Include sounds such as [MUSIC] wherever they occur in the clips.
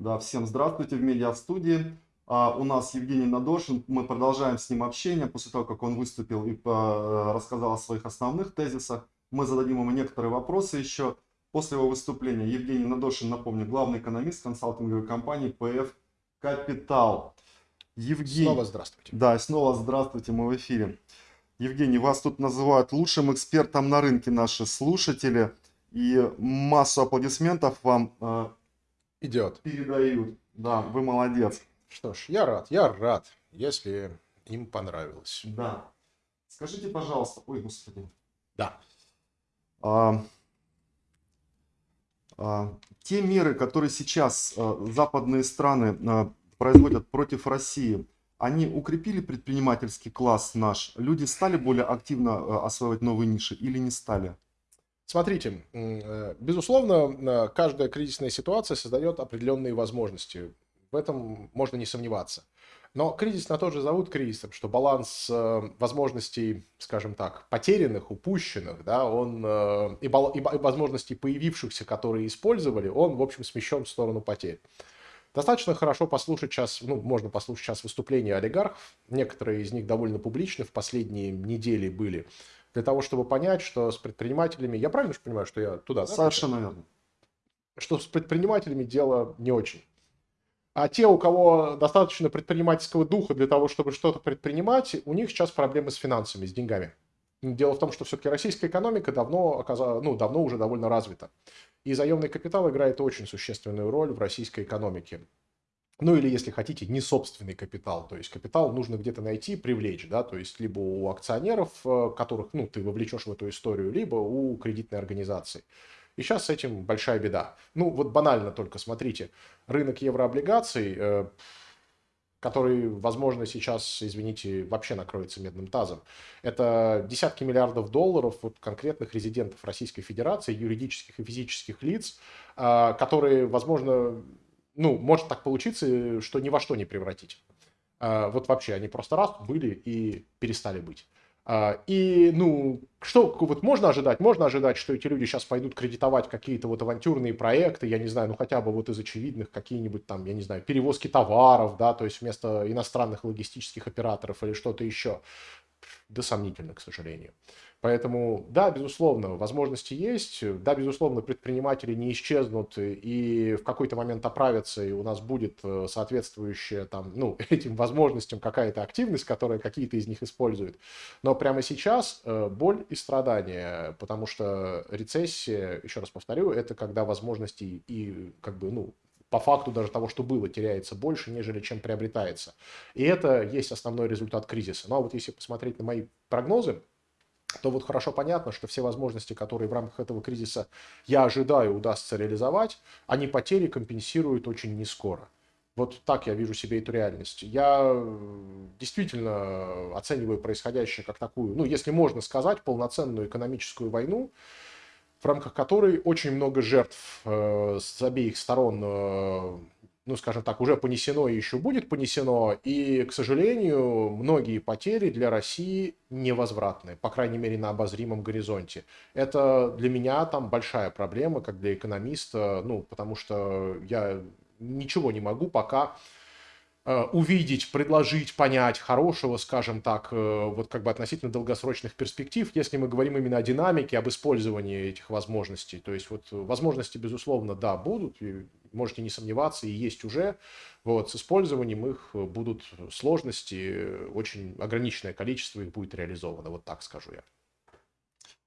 Да, всем здравствуйте в медиа-студии. А, у нас Евгений Надошин. Мы продолжаем с ним общение после того, как он выступил и по, рассказал о своих основных тезисах. Мы зададим ему некоторые вопросы еще. После его выступления Евгений Надошин, напомню, главный экономист консалтинговой компании PF Капитал. Евгений... Снова здравствуйте. Да, снова здравствуйте, мы в эфире. Евгений, вас тут называют лучшим экспертом на рынке наши слушатели. И массу аплодисментов вам э, идет. Передают. Да, вы молодец. Что ж, я рад, я рад, если им понравилось. Да. Скажите, пожалуйста, ой, господи. Да. А, а, те меры, которые сейчас а, западные страны а, производят против России, они укрепили предпринимательский класс наш? Люди стали более активно а, осваивать новые ниши или не стали? Смотрите, э, безусловно, каждая кризисная ситуация создает определенные возможности. В этом можно не сомневаться. Но кризис на то же зовут кризисом, что баланс э, возможностей, скажем так, потерянных, упущенных, да, он э, и, и возможностей появившихся, которые использовали, он, в общем, смещен в сторону потерь. Достаточно хорошо послушать сейчас, ну, можно послушать сейчас выступления олигархов. Некоторые из них довольно публичны, в последние недели были для того, чтобы понять, что с предпринимателями... Я правильно же понимаю, что я туда, да? Совершенно верно. Что с предпринимателями дело не очень. А те, у кого достаточно предпринимательского духа для того, чтобы что-то предпринимать, у них сейчас проблемы с финансами, с деньгами. Дело в том, что все-таки российская экономика давно, оказалась, ну, давно уже довольно развита. И заемный капитал играет очень существенную роль в российской экономике. Ну или, если хотите, не собственный капитал. То есть капитал нужно где-то найти, привлечь, да, то есть либо у акционеров, э, которых, ну, ты вовлечешь в эту историю, либо у кредитной организации. И сейчас с этим большая беда. Ну, вот банально только смотрите, рынок еврооблигаций, э, который, возможно, сейчас, извините, вообще накроется медным тазом. Это десятки миллиардов долларов вот, конкретных резидентов Российской Федерации, юридических и физических лиц, э, которые, возможно, ну, может так получиться, что ни во что не превратить. А, вот вообще, они просто раз были и перестали быть. А, и, ну, что вот можно ожидать? Можно ожидать, что эти люди сейчас пойдут кредитовать какие-то вот авантюрные проекты, я не знаю, ну хотя бы вот из очевидных какие-нибудь там, я не знаю, перевозки товаров, да, то есть вместо иностранных логистических операторов или что-то еще. Да сомнительно, к сожалению. Поэтому, да, безусловно, возможности есть, да, безусловно, предприниматели не исчезнут и в какой-то момент оправятся, и у нас будет э, соответствующая там, ну, [LAUGHS] этим возможностям какая-то активность, которая какие-то из них используют. Но прямо сейчас э, боль и страдания, потому что рецессия, еще раз повторю, это когда возможности и как бы, ну, по факту даже того, что было, теряется больше, нежели чем приобретается. И это есть основной результат кризиса. Ну а вот если посмотреть на мои прогнозы, то вот хорошо понятно, что все возможности, которые в рамках этого кризиса я ожидаю удастся реализовать, они потери компенсируют очень не скоро. Вот так я вижу себе эту реальность. Я действительно оцениваю происходящее как такую, ну, если можно сказать, полноценную экономическую войну, в рамках которой очень много жертв э, с обеих сторон э, ну, скажем так, уже понесено и еще будет понесено. И, к сожалению, многие потери для России невозвратны, по крайней мере, на обозримом горизонте. Это для меня там большая проблема, как для экономиста, ну, потому что я ничего не могу пока увидеть, предложить, понять хорошего, скажем так, э, вот как бы относительно долгосрочных перспектив, если мы говорим именно о динамике, об использовании этих возможностей. То есть вот возможности, безусловно, да, будут, можете не сомневаться, и есть уже. Вот, с использованием их будут сложности, очень ограниченное количество их будет реализовано, вот так скажу я.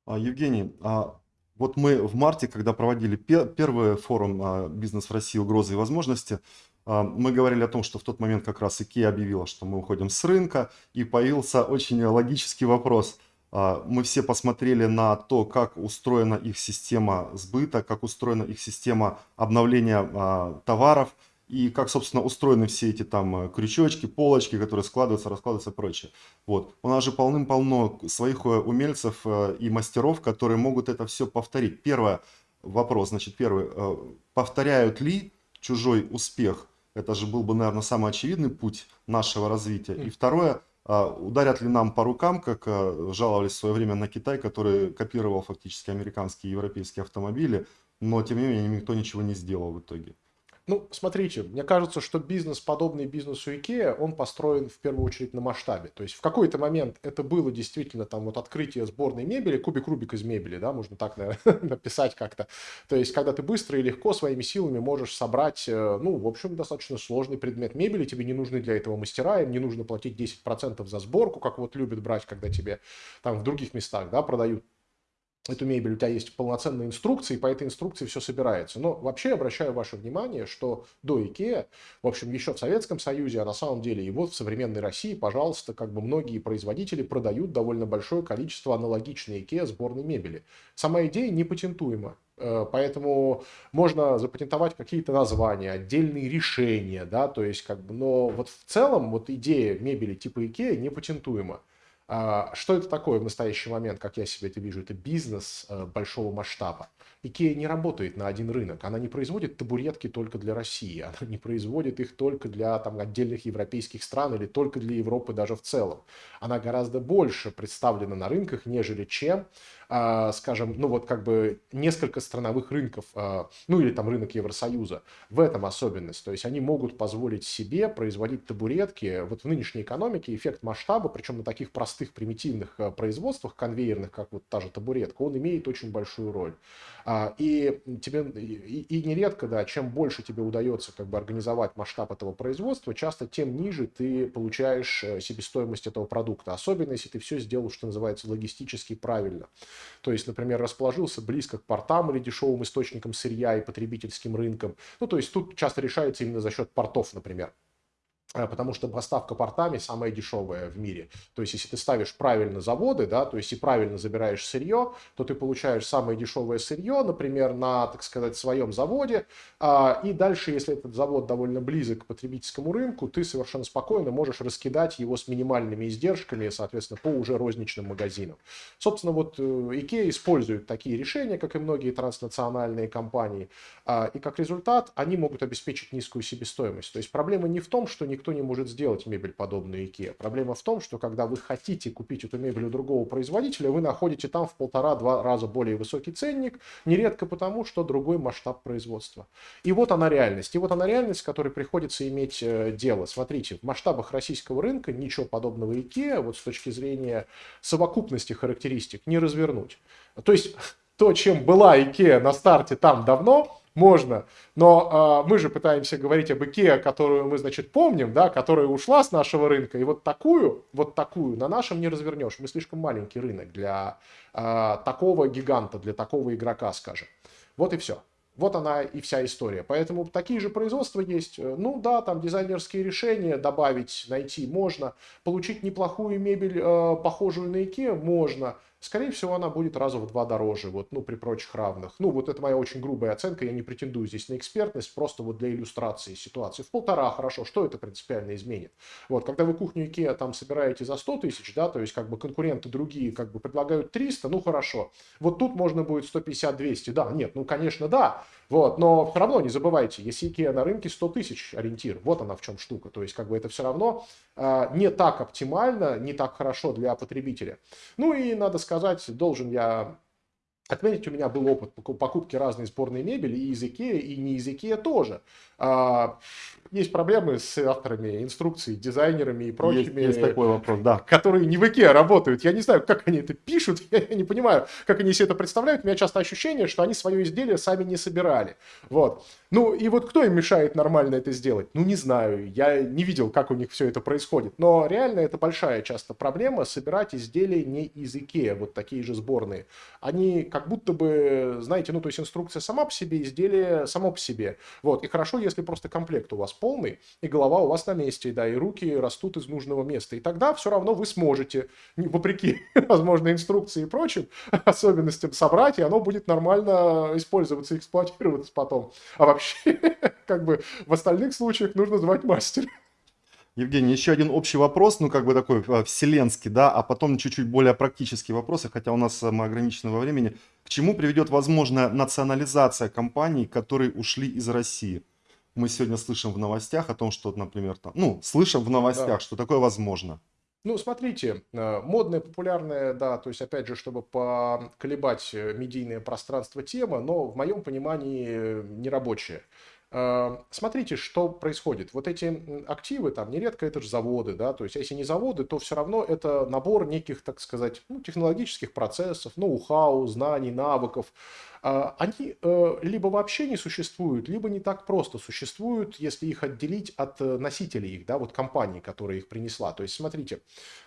А, Евгений, а вот мы в марте, когда проводили первый форум а, «Бизнес в России. Угрозы и возможности», мы говорили о том, что в тот момент как раз IKEA объявила, что мы уходим с рынка, и появился очень логический вопрос. А, мы все посмотрели на то, как устроена их система сбыта, как устроена их система обновления а, товаров, и как, собственно, устроены все эти там крючочки, полочки, которые складываются, раскладываются и прочее. Вот. У нас же полным-полно своих э, умельцев э, и мастеров, которые могут это все повторить. Первый вопрос, значит, первый, э, повторяют ли чужой успех это же был бы, наверное, самый очевидный путь нашего развития. И второе, а, ударят ли нам по рукам, как а, жаловались в свое время на Китай, который копировал фактически американские и европейские автомобили, но тем не менее никто ничего не сделал в итоге. Ну, смотрите, мне кажется, что бизнес, подобный бизнесу IKEA, он построен в первую очередь на масштабе. То есть в какой-то момент это было действительно там вот открытие сборной мебели, кубик Рубик из мебели, да, можно так наверное, [LAUGHS] написать как-то. То есть когда ты быстро и легко своими силами можешь собрать, э, ну, в общем, достаточно сложный предмет мебели, тебе не нужны для этого мастера, им не нужно платить 10% за сборку, как вот любят брать, когда тебе там в других местах, да, продают эту мебель, у тебя есть полноценные инструкции, по этой инструкции все собирается. Но вообще обращаю ваше внимание, что до IKEA, в общем, еще в Советском Союзе, а на самом деле и вот в современной России, пожалуйста, как бы многие производители продают довольно большое количество аналогичной IKEA сборной мебели. Сама идея не патентуема. Э, поэтому можно запатентовать какие-то названия, отдельные решения, да, то есть как бы, но вот в целом вот идея мебели типа IKEA не патентуема. А, что это такое в настоящий момент, как я себе это вижу? Это бизнес э, большого масштаба. Икея не работает на один рынок. Она не производит табуретки только для России. Она не производит их только для там, отдельных европейских стран или только для Европы даже в целом. Она гораздо больше представлена на рынках, нежели чем а, скажем, ну вот как бы несколько страновых рынков, а, ну или там рынок Евросоюза. В этом особенность. То есть они могут позволить себе производить табуретки. Вот в нынешней экономике эффект масштаба, причем на таких простых примитивных а, производствах конвейерных, как вот та же табуретка, он имеет очень большую роль. И тебе и, и нередко, да, чем больше тебе удается как бы организовать масштаб этого производства, часто тем ниже ты получаешь э, себестоимость этого продукта. Особенно если ты все сделал, что называется, логистически правильно. То есть, например, расположился близко к портам или дешевым источникам сырья и потребительским рынкам. Ну, то есть тут часто решается именно за счет портов, например. Э, потому что поставка портами самая дешевая в мире. То есть, если ты ставишь правильно заводы, да, то есть и правильно забираешь сырье, то ты получаешь самое дешевое сырье, например, на, так сказать, своем заводе, а, и дальше, если этот завод довольно близок к потребительскому рынку, ты совершенно спокойно можешь раскидать его с минимальными издержками, соответственно, по уже розничным магазинам. Собственно, вот э, IKEA использует такие решения, как и многие транснациональные компании, а, и как результат они могут обеспечить низкую себестоимость. То есть проблема не в том, что никто никто не может сделать мебель подобную IKEA. Проблема в том, что когда вы хотите купить эту мебель у другого производителя, вы находите там в полтора-два раза более высокий ценник, нередко потому, что другой масштаб производства. И вот она реальность. И вот она реальность, с которой приходится иметь э, дело. Смотрите, в масштабах российского рынка ничего подобного IKEA, вот с точки зрения совокупности характеристик, не развернуть. То есть [LAUGHS] то, чем была IKEA на старте там давно, можно. Но э, мы же пытаемся говорить об IKEA, которую мы, значит, помним, да, которая ушла с нашего рынка. И вот такую, вот такую на нашем не развернешь. Мы слишком маленький рынок для э, такого гиганта, для такого игрока, скажем. Вот и все. Вот она и вся история. Поэтому такие же производства есть. Ну да, там дизайнерские решения добавить, найти можно. Получить неплохую мебель, э, похожую на IKEA, можно скорее всего, она будет раза в два дороже, вот, ну, при прочих равных. Ну, вот это моя очень грубая оценка, я не претендую здесь на экспертность, просто вот для иллюстрации ситуации. В полтора, хорошо, что это принципиально изменит? Вот, когда вы кухню IKEA там собираете за 100 тысяч, да, то есть как бы конкуренты другие как бы предлагают 300, ну, хорошо. Вот тут можно будет 150-200, да, нет, ну, конечно, да, вот, но все равно не забывайте, если IKEA на рынке 100 тысяч ориентир, вот она в чем штука, то есть как бы это все равно э, не так оптимально, не так хорошо для потребителя. Ну и надо сказать, должен я отметить, у меня был опыт покупки разной сборной мебели и из IKEA, и не из IKEA тоже. А, есть проблемы с авторами инструкций, дизайнерами и прочими. Есть, есть такой вопрос, да. Которые не в IKEA работают. Я не знаю, как они это пишут, [LAUGHS] я не понимаю, как они себе это представляют. У меня часто ощущение, что они свое изделие сами не собирали. Вот. Ну и вот кто им мешает нормально это сделать? Ну не знаю, я не видел, как у них все это происходит. Но реально это большая часто проблема собирать изделия не из IKEA, вот такие же сборные. Они как будто бы, знаете, ну то есть инструкция сама по себе, изделие само по себе. Вот. И хорошо, если просто комплект у вас полный, и голова у вас на месте, да, и руки растут из нужного места. И тогда все равно вы сможете, вопреки, [LAUGHS] возможно, инструкции и прочим [LAUGHS] особенностям, собрать, и оно будет нормально использоваться, эксплуатироваться потом. А вообще, [LAUGHS] как бы в остальных случаях нужно звать мастера. Евгений, еще один общий вопрос, ну как бы такой э, вселенский, да, а потом чуть-чуть более практические вопросы, хотя у нас э, мы ограничены во времени. К чему приведет возможная национализация компаний, которые ушли из России? мы сегодня слышим в новостях о том, что, например, там, ну, слышим в новостях, да. что такое возможно. Ну, смотрите, э, модная, популярная, да, то есть, опять же, чтобы поколебать медийное пространство тема, но в моем понимании нерабочая. Э, смотрите, что происходит. Вот эти активы, там, нередко это же заводы, да, то есть, если не заводы, то все равно это набор неких, так сказать, ну, технологических процессов, ноу-хау, знаний, навыков, а, они э, либо вообще не существуют, либо не так просто существуют, если их отделить от э, носителей их, да, вот компании, которая их принесла. То есть, смотрите,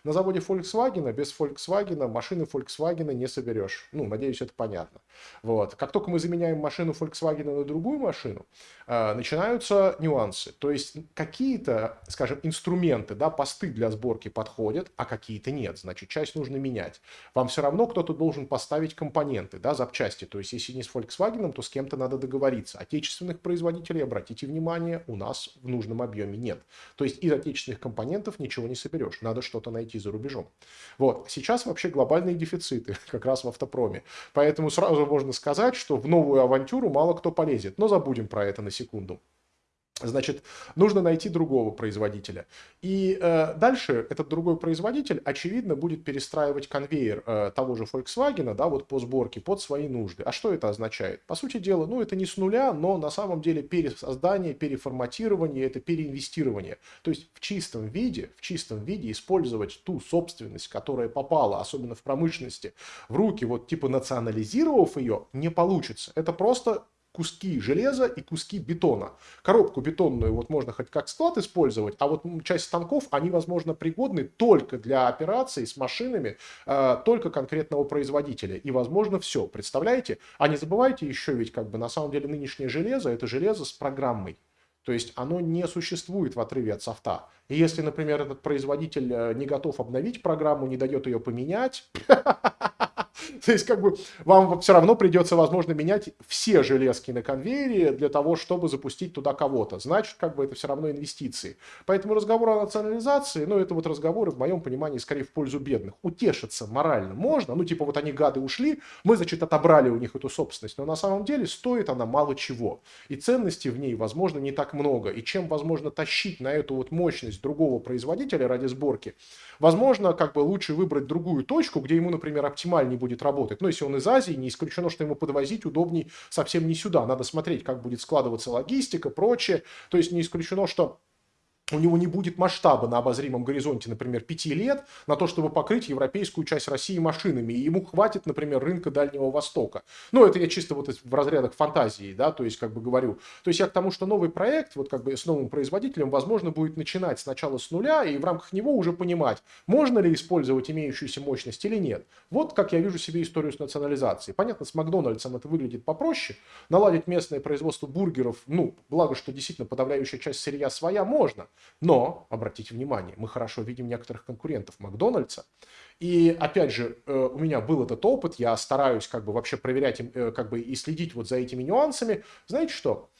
на заводе Volkswagen без Volkswagen машины Volkswagen не соберешь. Ну, надеюсь, это понятно. Вот. Как только мы заменяем машину Volkswagen на другую машину, э, начинаются нюансы. То есть, какие-то, скажем, инструменты, да, посты для сборки подходят, а какие-то нет. Значит, часть нужно менять. Вам все равно кто-то должен поставить компоненты, да, запчасти. То есть, если если не с Volkswagen, то с кем-то надо договориться. Отечественных производителей, обратите внимание, у нас в нужном объеме нет. То есть из отечественных компонентов ничего не соберешь. Надо что-то найти за рубежом. Вот. Сейчас вообще глобальные дефициты [LAUGHS] как раз в автопроме. Поэтому сразу можно сказать, что в новую авантюру мало кто полезет. Но забудем про это на секунду. Значит, нужно найти другого производителя. И э, дальше этот другой производитель, очевидно, будет перестраивать конвейер э, того же Volkswagen, да, вот по сборке, под свои нужды. А что это означает? По сути дела, ну, это не с нуля, но на самом деле пересоздание, переформатирование, это переинвестирование. То есть в чистом виде, в чистом виде использовать ту собственность, которая попала, особенно в промышленности, в руки, вот типа национализировав ее, не получится. Это просто куски железа и куски бетона. Коробку бетонную вот можно хоть как склад использовать, а вот часть станков, они, возможно, пригодны только для операций с машинами, э, только конкретного производителя. И, возможно, все. Представляете? А не забывайте еще ведь, как бы, на самом деле, нынешнее железо, это железо с программой. То есть оно не существует в отрыве от софта. И если, например, этот производитель э, не готов обновить программу, не дает ее поменять, [LAUGHS] [LAUGHS] То есть, как бы, вам все равно придется, возможно, менять все железки на конвейере для того, чтобы запустить туда кого-то. Значит, как бы, это все равно инвестиции. Поэтому разговор о национализации, ну, это вот разговоры, в моем понимании, скорее в пользу бедных. Утешиться морально можно, ну, типа, вот они, гады, ушли, мы, значит, отобрали у них эту собственность, но на самом деле стоит она мало чего. И ценностей в ней, возможно, не так много. И чем, возможно, тащить на эту вот мощность другого производителя ради сборки, возможно, как бы лучше выбрать другую точку, где ему, например, оптимальнее будет работать. Но если он из Азии, не исключено, что ему подвозить удобней совсем не сюда. Надо смотреть, как будет складываться логистика, прочее. То есть не исключено, что у него не будет масштаба на обозримом горизонте, например, пяти лет на то, чтобы покрыть европейскую часть России машинами. И ему хватит, например, рынка Дальнего Востока. Ну, это я чисто вот в разрядах фантазии, да, то есть как бы говорю. То есть я к тому, что новый проект, вот как бы с новым производителем, возможно, будет начинать сначала с нуля и в рамках него уже понимать, можно ли использовать имеющуюся мощность или нет. Вот как я вижу себе историю с национализацией. Понятно, с Макдональдсом это выглядит попроще. Наладить местное производство бургеров, ну, благо, что действительно подавляющая часть сырья своя, можно. Но, обратите внимание, мы хорошо видим некоторых конкурентов Макдональдса. И, опять же, э, у меня был этот опыт, я стараюсь как бы вообще проверять э, как бы и следить вот за этими нюансами. Знаете что?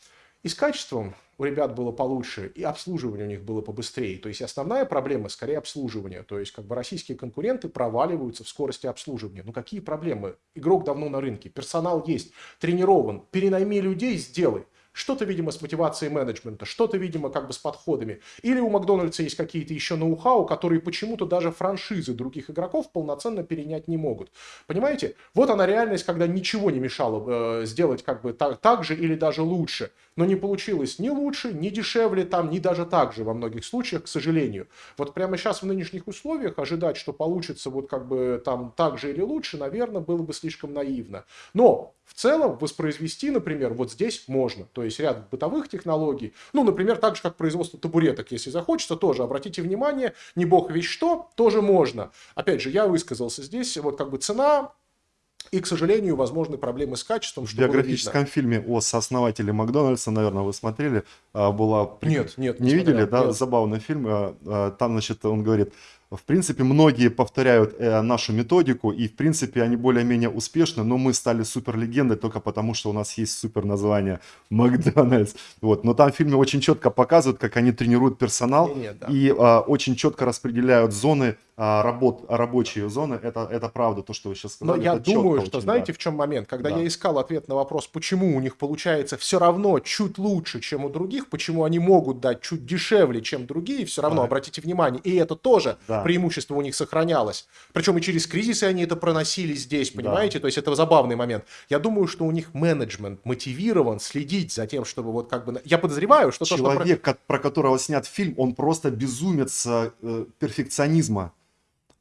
И с качеством у ребят было получше, и обслуживание у них было побыстрее. То есть основная проблема скорее обслуживание. То есть как бы российские конкуренты проваливаются в скорости обслуживания. Ну какие проблемы? Игрок давно на рынке, персонал есть, тренирован, перенайми людей, сделай. Что-то, видимо, с мотивацией менеджмента, что-то, видимо, как бы с подходами. Или у Макдональдса есть какие-то еще ноу-хау, которые почему-то даже франшизы других игроков полноценно перенять не могут. Понимаете? Вот она реальность, когда ничего не мешало э, сделать как бы так, так же или даже лучше. Но не получилось ни лучше, ни дешевле там, ни даже так же во многих случаях, к сожалению. Вот прямо сейчас в нынешних условиях ожидать, что получится вот как бы там так же или лучше, наверное, было бы слишком наивно. Но в целом воспроизвести, например, вот здесь можно. То есть ряд бытовых технологий. Ну, например, так же, как производство табуреток, если захочется, тоже. Обратите внимание, не бог весь что, тоже можно. Опять же, я высказался здесь, вот как бы цена, и, к сожалению, возможны проблемы с качеством. В биографическом фильме о сооснователе Макдональдса, наверное, вы смотрели, а, была... Нет, нет. Не, не видели, смотрел, да? Нет. Забавный фильм. А, а, там, значит, он говорит, в принципе, многие повторяют э, нашу методику, и, в принципе, они более-менее успешны, но мы стали супер легендой только потому, что у нас есть супер название [LAUGHS] Макдональдс. Вот. Но там в фильме очень четко показывают, как они тренируют персонал нет, нет, да. и э, очень четко распределяют зоны а, работ, рабочие зоны, это, это правда, то, что вы сейчас сказали. Но я думаю, что, очень, знаете, да. в чем момент? Когда да. я искал ответ на вопрос, почему у них получается все равно чуть лучше, чем у других, почему они могут дать чуть дешевле, чем другие, все равно, да. обратите внимание, и это тоже, да это преимущество у них сохранялось. Причем и через кризисы они это проносили здесь, понимаете? Да. То есть это забавный момент. Я думаю, что у них менеджмент мотивирован следить за тем, чтобы вот как бы... Я подозреваю, что... Человек, то, что... про которого снят фильм, он просто безумец э, перфекционизма.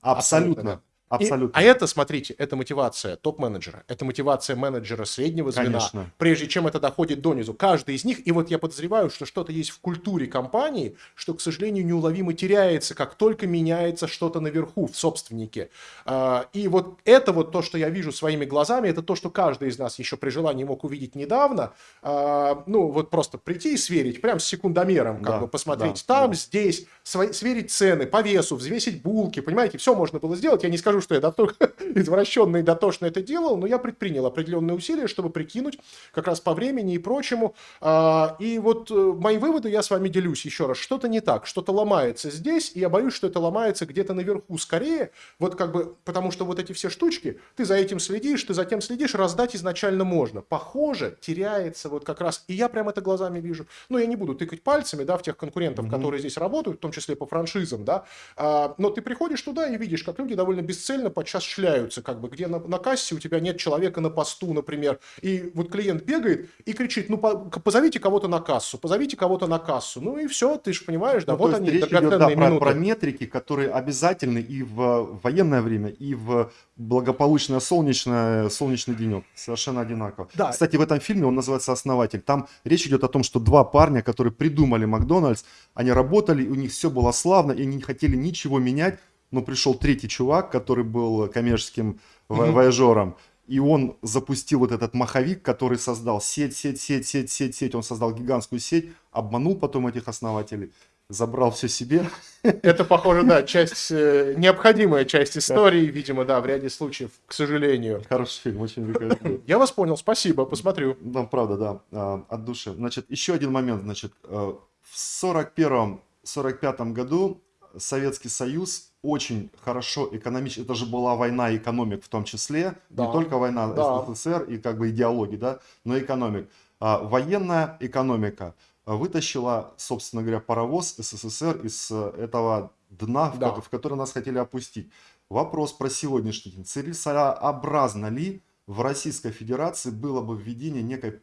Абсолютно. Абсолютно. Абсолютно. И, а это, смотрите, это мотивация топ-менеджера, это мотивация менеджера среднего звена, Конечно. прежде чем это доходит до низу. Каждый из них, и вот я подозреваю, что что-то есть в культуре компании, что, к сожалению, неуловимо теряется, как только меняется что-то наверху, в собственнике. А, и вот это вот то, что я вижу своими глазами, это то, что каждый из нас еще при желании мог увидеть недавно. А, ну, вот просто прийти и сверить, прям с секундомером, как да, бы посмотреть да, там, да. здесь, сверить цены по весу, взвесить булки, понимаете, все можно было сделать. Я не скажу, что я дотошно, [LAUGHS] извращенно и дотошно это делал, но я предпринял определенные усилия, чтобы прикинуть как раз по времени и прочему. А, и вот э, мои выводы я с вами делюсь еще раз. Что-то не так, что-то ломается здесь, и я боюсь, что это ломается где-то наверху скорее, вот как бы, потому что вот эти все штучки, ты за этим следишь, ты за тем следишь, раздать изначально можно. Похоже, теряется вот как раз, и я прям это глазами вижу. Ну, я не буду тыкать пальцами, да, в тех конкурентов, mm-hmm. которые здесь работают, в том числе по франшизам, да, а, но ты приходишь туда и видишь, как люди довольно бесцельно подчас шляются, как бы, где на, на кассе у тебя нет человека на посту, например, и вот клиент бегает и кричит, ну, по, позовите кого-то на кассу, позовите кого-то на кассу, ну и все, ты же понимаешь, да, ну, вот они, речь идет, да, про, про метрики, которые обязательны и в военное время, и в благополучное солнечное, солнечный денек, совершенно одинаково. Да. Кстати, в этом фильме он называется «Основатель», там речь идет о том, что два парня, которые придумали Макдональдс, они работали, у них все было славно, и они не хотели ничего менять, но пришел третий чувак, который был коммерческим mm-hmm. вояжером, и он запустил вот этот маховик, который создал сеть, сеть, сеть, сеть, сеть, сеть. Он создал гигантскую сеть, обманул потом этих основателей, забрал все себе. Это, похоже, да, [LAUGHS] часть, э, необходимая часть истории, видимо, да, в ряде случаев, к сожалению. Хороший фильм, очень рекомендую. Я вас понял, спасибо, посмотрю. Да, правда, да, а, от души. Значит, еще один момент, значит, э, в 41-45 году Советский Союз очень хорошо экономически, это же была война экономик в том числе, да. не только война да. СССР и как бы идеологии, да, но экономик. А, военная экономика вытащила, собственно говоря, паровоз СССР из э, этого дна, да. в, в который нас хотели опустить. Вопрос про сегодняшний день. Целесообразно ли в Российской Федерации было бы введение некой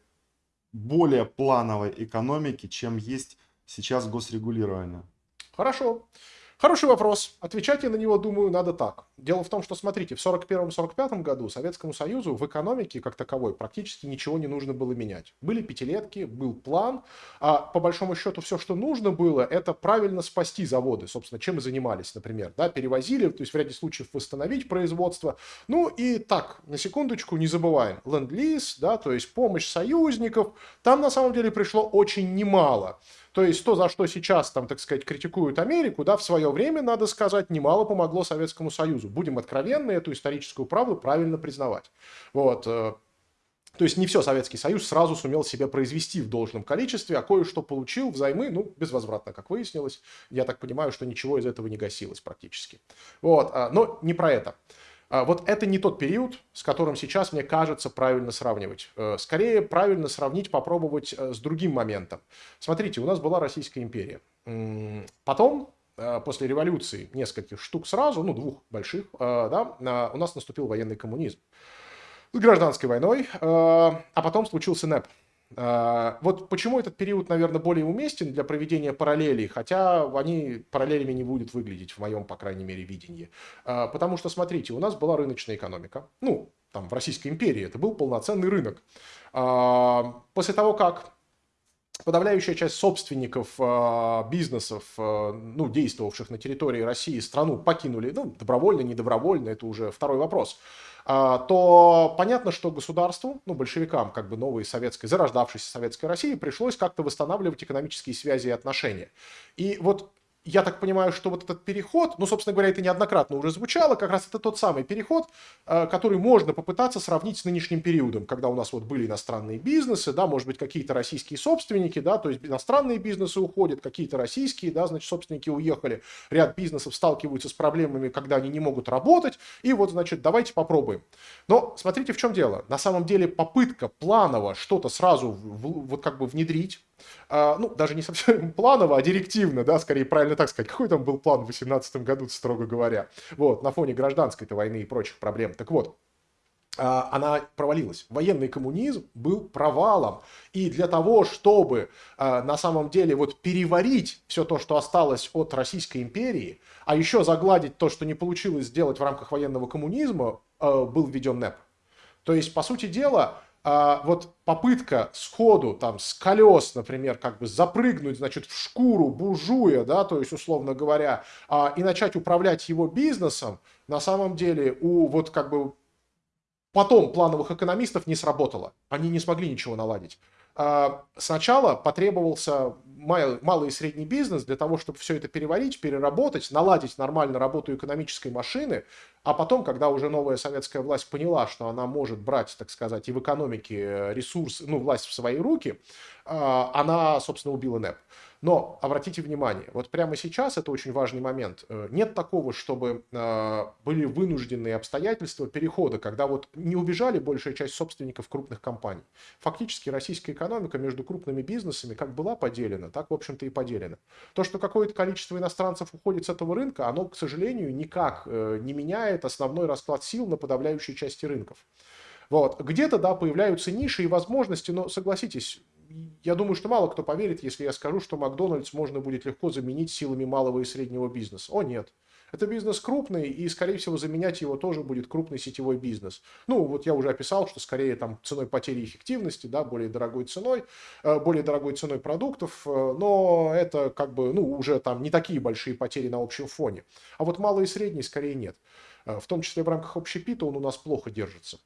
более плановой экономики, чем есть сейчас госрегулирование? Хорошо. Хороший вопрос. Отвечать я на него, думаю, надо так. Дело в том, что, смотрите, в 1941-1945 году Советскому Союзу в экономике как таковой практически ничего не нужно было менять. Были пятилетки, был план, а по большому счету все, что нужно было, это правильно спасти заводы, собственно, чем и занимались, например, да, перевозили, то есть в ряде случаев восстановить производство. Ну и так, на секундочку, не забываем, ленд-лиз, да, то есть помощь союзников, там на самом деле пришло очень немало. То есть то, за что сейчас, там, так сказать, критикуют Америку, да, в свое время, надо сказать, немало помогло Советскому Союзу. Будем откровенны, эту историческую правду правильно признавать. Вот. Э, то есть не все Советский Союз сразу сумел себя произвести в должном количестве, а кое-что получил взаймы, ну, безвозвратно, как выяснилось. Я так понимаю, что ничего из этого не гасилось практически. Вот. А, но не про это. А, вот это не тот период, с которым сейчас, мне кажется, правильно сравнивать. Э, скорее, правильно сравнить, попробовать э, с другим моментом. Смотрите, у нас была Российская империя. Потом, после революции, нескольких штук сразу, ну, двух больших, да, у нас наступил военный коммунизм с гражданской войной, а потом случился НЭП. Вот почему этот период, наверное, более уместен для проведения параллелей, хотя они параллелями не будут выглядеть в моем, по крайней мере, видении. Потому что, смотрите, у нас была рыночная экономика. Ну, там, в Российской империи это был полноценный рынок. После того, как подавляющая часть собственников бизнесов, ну, действовавших на территории России, страну покинули, ну, добровольно, недобровольно, это уже второй вопрос – а, то понятно, что государству, ну, большевикам, как бы новой советской, зарождавшейся советской России, пришлось как-то восстанавливать экономические связи и отношения. И вот я так понимаю, что вот этот переход, ну, собственно говоря, это неоднократно уже звучало, как раз это тот самый переход, э, который можно попытаться сравнить с нынешним периодом, когда у нас вот были иностранные бизнесы, да, может быть, какие-то российские собственники, да, то есть иностранные бизнесы уходят, какие-то российские, да, значит, собственники уехали, ряд бизнесов сталкиваются с проблемами, когда они не могут работать, и вот, значит, давайте попробуем. Но смотрите, в чем дело. На самом деле попытка планово что-то сразу вот как бы внедрить, А, ну, даже не совсем [LAUGHS] планово, а директивно, да, скорее правильно так сказать. Какой там был план в 2018 году, строго говоря? Вот, на фоне гражданской-то войны и прочих проблем. Так вот, а, она провалилась. Военный коммунизм был провалом. И для того, чтобы а, на самом деле вот переварить все то, что осталось от Российской империи, а еще загладить то, что не получилось сделать в рамках военного коммунизма, а, был введен НЭП. То есть, по сути дела, вот попытка сходу там с колес, например, как бы запрыгнуть, значит, в шкуру буржуя, да, то есть, условно говоря, и начать управлять его бизнесом, на самом деле у вот как бы Потом плановых экономистов не сработало. Они не смогли ничего наладить. А, сначала потребовался малый и средний бизнес для того, чтобы все это переварить, переработать, наладить нормально работу экономической машины, а потом, когда уже новая советская власть поняла, что она может брать, так сказать, и в экономике ресурс, ну, власть в свои руки, а, она, собственно, убила НЭП. Но обратите внимание, вот прямо сейчас это очень важный момент. Э, нет такого, чтобы э, были вынужденные обстоятельства перехода, когда вот не убежали большая часть собственников крупных компаний. Фактически российская экономика между крупными бизнесами как была поделена, так, в общем-то, и поделена. То, что какое-то количество иностранцев уходит с этого рынка, оно, к сожалению, никак э, не меняет основной расклад сил на подавляющей части рынков. Вот. Где-то, да, появляются ниши и возможности, но согласитесь, я думаю, что мало кто поверит, если я скажу, что Макдональдс можно будет легко заменить силами малого и среднего бизнеса. О, нет. Это бизнес крупный, и, скорее всего, заменять его тоже будет крупный сетевой бизнес. Ну, вот я уже описал, что скорее там ценой потери эффективности, да, более дорогой ценой, э, более дорогой ценой продуктов, э, но это как бы, ну, уже там не такие большие потери на общем фоне. А вот малый и средний скорее нет. Э, в том числе в рамках общепита он у нас плохо держится.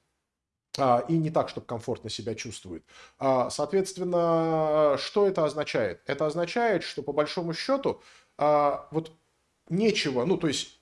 А, и не так, чтобы комфортно себя чувствует. А, соответственно, что это означает? Это означает, что по большому счету а, вот нечего, ну то есть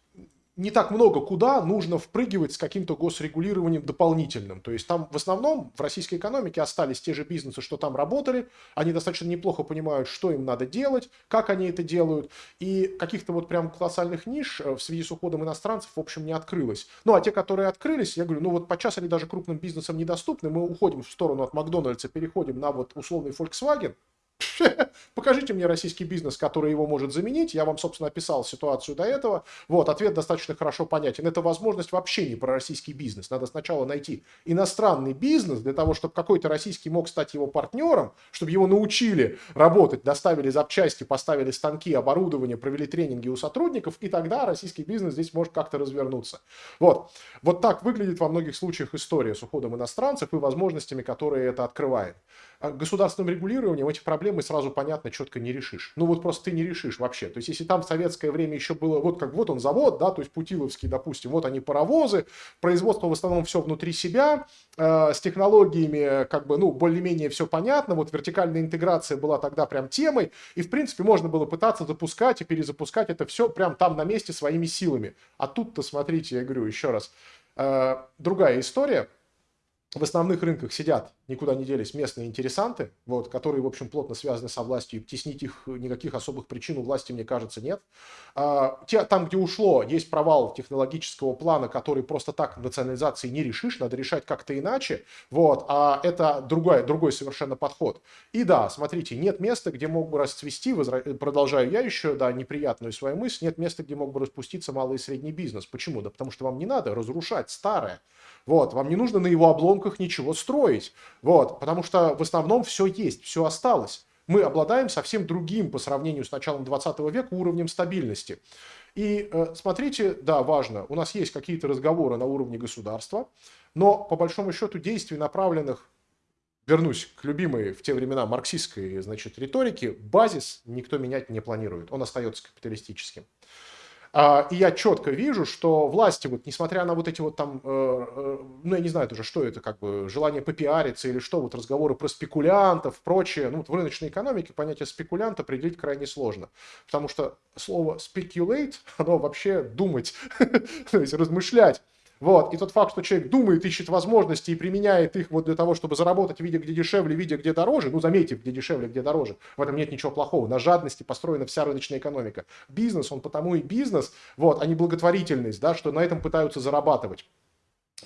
не так много куда нужно впрыгивать с каким-то госрегулированием дополнительным. То есть там в основном в российской экономике остались те же бизнесы, что там работали, они достаточно неплохо понимают, что им надо делать, как они это делают, и каких-то вот прям колоссальных ниш э, в связи с уходом иностранцев, в общем, не открылось. Ну, а те, которые открылись, я говорю, ну вот подчас они даже крупным бизнесам недоступны, мы уходим в сторону от Макдональдса, переходим на вот условный Volkswagen, [LAUGHS] Покажите мне российский бизнес, который его может заменить. Я вам, собственно, описал ситуацию до этого. Вот, ответ достаточно хорошо понятен. Это возможность вообще не про российский бизнес. Надо сначала найти иностранный бизнес для того, чтобы какой-то российский мог стать его партнером, чтобы его научили работать, доставили запчасти, поставили станки, оборудование, провели тренинги у сотрудников, и тогда российский бизнес здесь может как-то развернуться. Вот. Вот так выглядит во многих случаях история с уходом иностранцев и возможностями, которые это открывает. А государственным регулированием эти проблемы сразу понятно четко не решишь. Ну вот просто ты не решишь вообще. То есть если там в советское время еще было, вот как вот он завод, да, то есть Путиловский, допустим, вот они паровозы, производство в основном все внутри себя, э, с технологиями как бы, ну, более-менее все понятно, вот вертикальная интеграция была тогда прям темой, и в принципе можно было пытаться запускать и перезапускать это все прям там на месте своими силами. А тут-то, смотрите, я говорю еще раз, э, другая история – в основных рынках сидят, никуда не делись местные интересанты, вот, которые, в общем, плотно связаны со властью, и теснить их никаких особых причин у власти, мне кажется, нет. А, те, там, где ушло, есть провал технологического плана, который просто так национализации не решишь, надо решать как-то иначе, вот, а это другой, другой совершенно подход. И да, смотрите, нет места, где мог бы расцвести, возра... продолжаю я еще, да, неприятную свою мысль, нет места, где мог бы распуститься малый и средний бизнес. Почему? Да потому что вам не надо разрушать старое. Вот, вам не нужно на его обломках ничего строить. Вот, потому что в основном все есть, все осталось. Мы обладаем совсем другим по сравнению с началом 20 века уровнем стабильности. И э, смотрите, да, важно, у нас есть какие-то разговоры на уровне государства, но по большому счету действий, направленных, вернусь к любимой в те времена марксистской значит, риторике, базис никто менять не планирует, он остается капиталистическим. А, и я четко вижу, что власти, вот, несмотря на вот эти вот там, э, э, ну я не знаю тоже, что это, как бы желание попиариться или что, вот разговоры про спекулянтов, прочее, ну вот в рыночной экономике понятие спекулянт определить крайне сложно, потому что слово speculate, оно вообще думать, [LAUGHS] то есть размышлять. Вот. И тот факт, что человек думает, ищет возможности и применяет их вот для того, чтобы заработать, видя, где дешевле, видя, где дороже, ну, заметьте, где дешевле, где дороже, в этом нет ничего плохого. На жадности построена вся рыночная экономика. Бизнес, он потому и бизнес, вот, а не благотворительность, да, что на этом пытаются зарабатывать.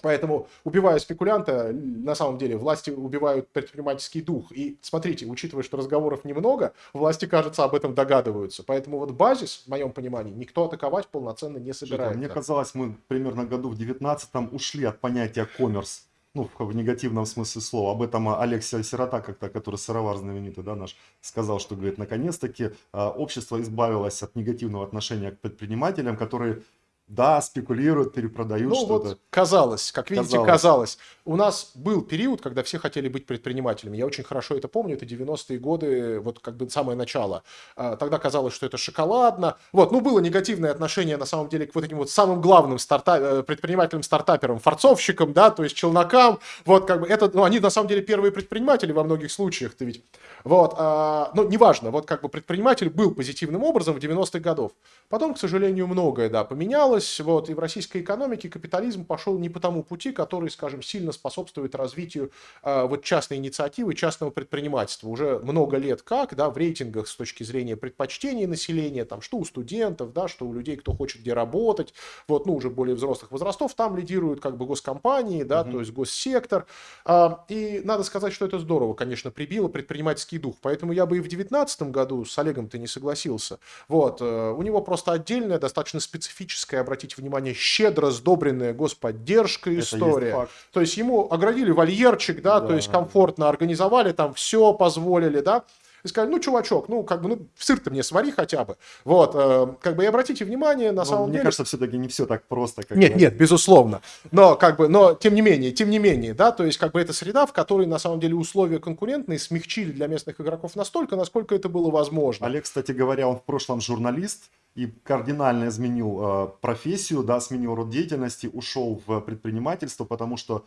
Поэтому, убивая спекулянта, на самом деле власти убивают предпринимательский дух. И смотрите, учитывая, что разговоров немного, власти, кажется, об этом догадываются. Поэтому вот базис, в моем понимании, никто атаковать полноценно не собирается. Мне казалось, мы примерно году в 19-м ушли от понятия коммерс. Ну, в, негативном смысле слова. Об этом Алексей Сирота, как-то, который сыровар знаменитый, да, наш, сказал, что, говорит, наконец-таки а, общество избавилось от негативного отношения к предпринимателям, которые да, спекулируют, перепродают ну, что-то. Вот казалось, как видите, казалось. казалось. У нас был период, когда все хотели быть предпринимателями. Я очень хорошо это помню, это 90-е годы, вот как бы самое начало. А, тогда казалось, что это шоколадно. Вот, ну, было негативное отношение, на самом деле, к вот этим вот самым главным старта... Э, предпринимателям-стартаперам, форцовщикам, да, то есть челнокам. Вот, как бы, это, ну, они, на самом деле, первые предприниматели во многих случаях-то ведь. Вот, а, ну, неважно, вот, как бы, предприниматель был позитивным образом в 90-х годов. Потом, к сожалению, многое, да, поменялось изменилось, вот, и в российской экономике капитализм пошел не по тому пути, который, скажем, сильно способствует развитию э, вот частной инициативы, частного предпринимательства. Уже много лет как, да, в рейтингах с точки зрения предпочтений населения, там, что у студентов, да, что у людей, кто хочет где работать, вот, ну, уже более взрослых возрастов, там лидируют как бы госкомпании, да, угу. то есть госсектор. А, и надо сказать, что это здорово, конечно, прибило предпринимательский дух. Поэтому я бы и в 2019 году с Олегом-то не согласился. Вот, э, у него просто отдельная, достаточно специфическая обратите внимание, щедро сдобренная господдержка история. Есть то есть ему оградили вольерчик, да, да, то есть комфортно организовали, там все позволили, да. И сказали, ну, чувачок, ну, как бы, ну, сыр-то мне свари хотя бы. Вот, э, как бы, и обратите внимание, на но самом мне деле... Мне кажется, все-таки не все так просто. Как нет, бы. нет, безусловно. Но, как бы, но, тем не менее, тем не менее, да, то есть, как бы, это среда, в которой, на самом деле, условия конкурентные смягчили для местных игроков настолько, насколько это было возможно. Олег, кстати говоря, он в прошлом журналист, и кардинально изменил э, профессию, да, сменил род деятельности, ушел в предпринимательство, потому что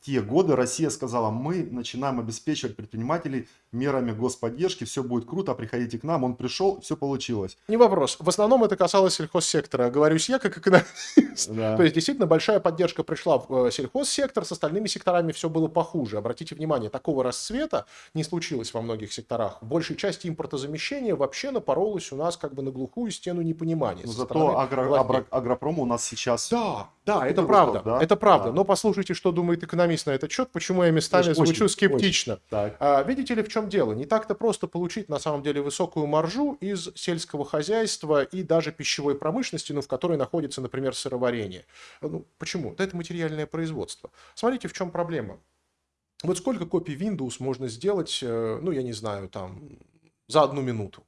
те годы Россия сказала, мы начинаем обеспечивать предпринимателей мерами господдержки, все будет круто, приходите к нам. Он пришел, все получилось. Не вопрос. В основном это касалось сельхозсектора. Говорюсь я как экономист. Да. То есть действительно большая поддержка пришла в э, сельхозсектор, с остальными секторами все было похуже. Обратите внимание, такого расцвета не случилось во многих секторах. В большей части импортозамещения вообще напоролось у нас как бы на глухую стену непонимания. Но зато агро, агро, агропром у нас сейчас... Да, да, это правда, да? это правда. Да. Но послушайте, что думает экономист на этот счет, почему я местами очень, звучу скептично. Очень. А, видите ли, в чем дело? Не так-то просто получить, на самом деле, высокую маржу из сельского хозяйства и даже пищевой промышленности, ну, в которой находится, например, сыроварение. Ну, почему? Да это материальное производство. Смотрите, в чем проблема. Вот сколько копий Windows можно сделать, э, ну, я не знаю, там, за одну минуту?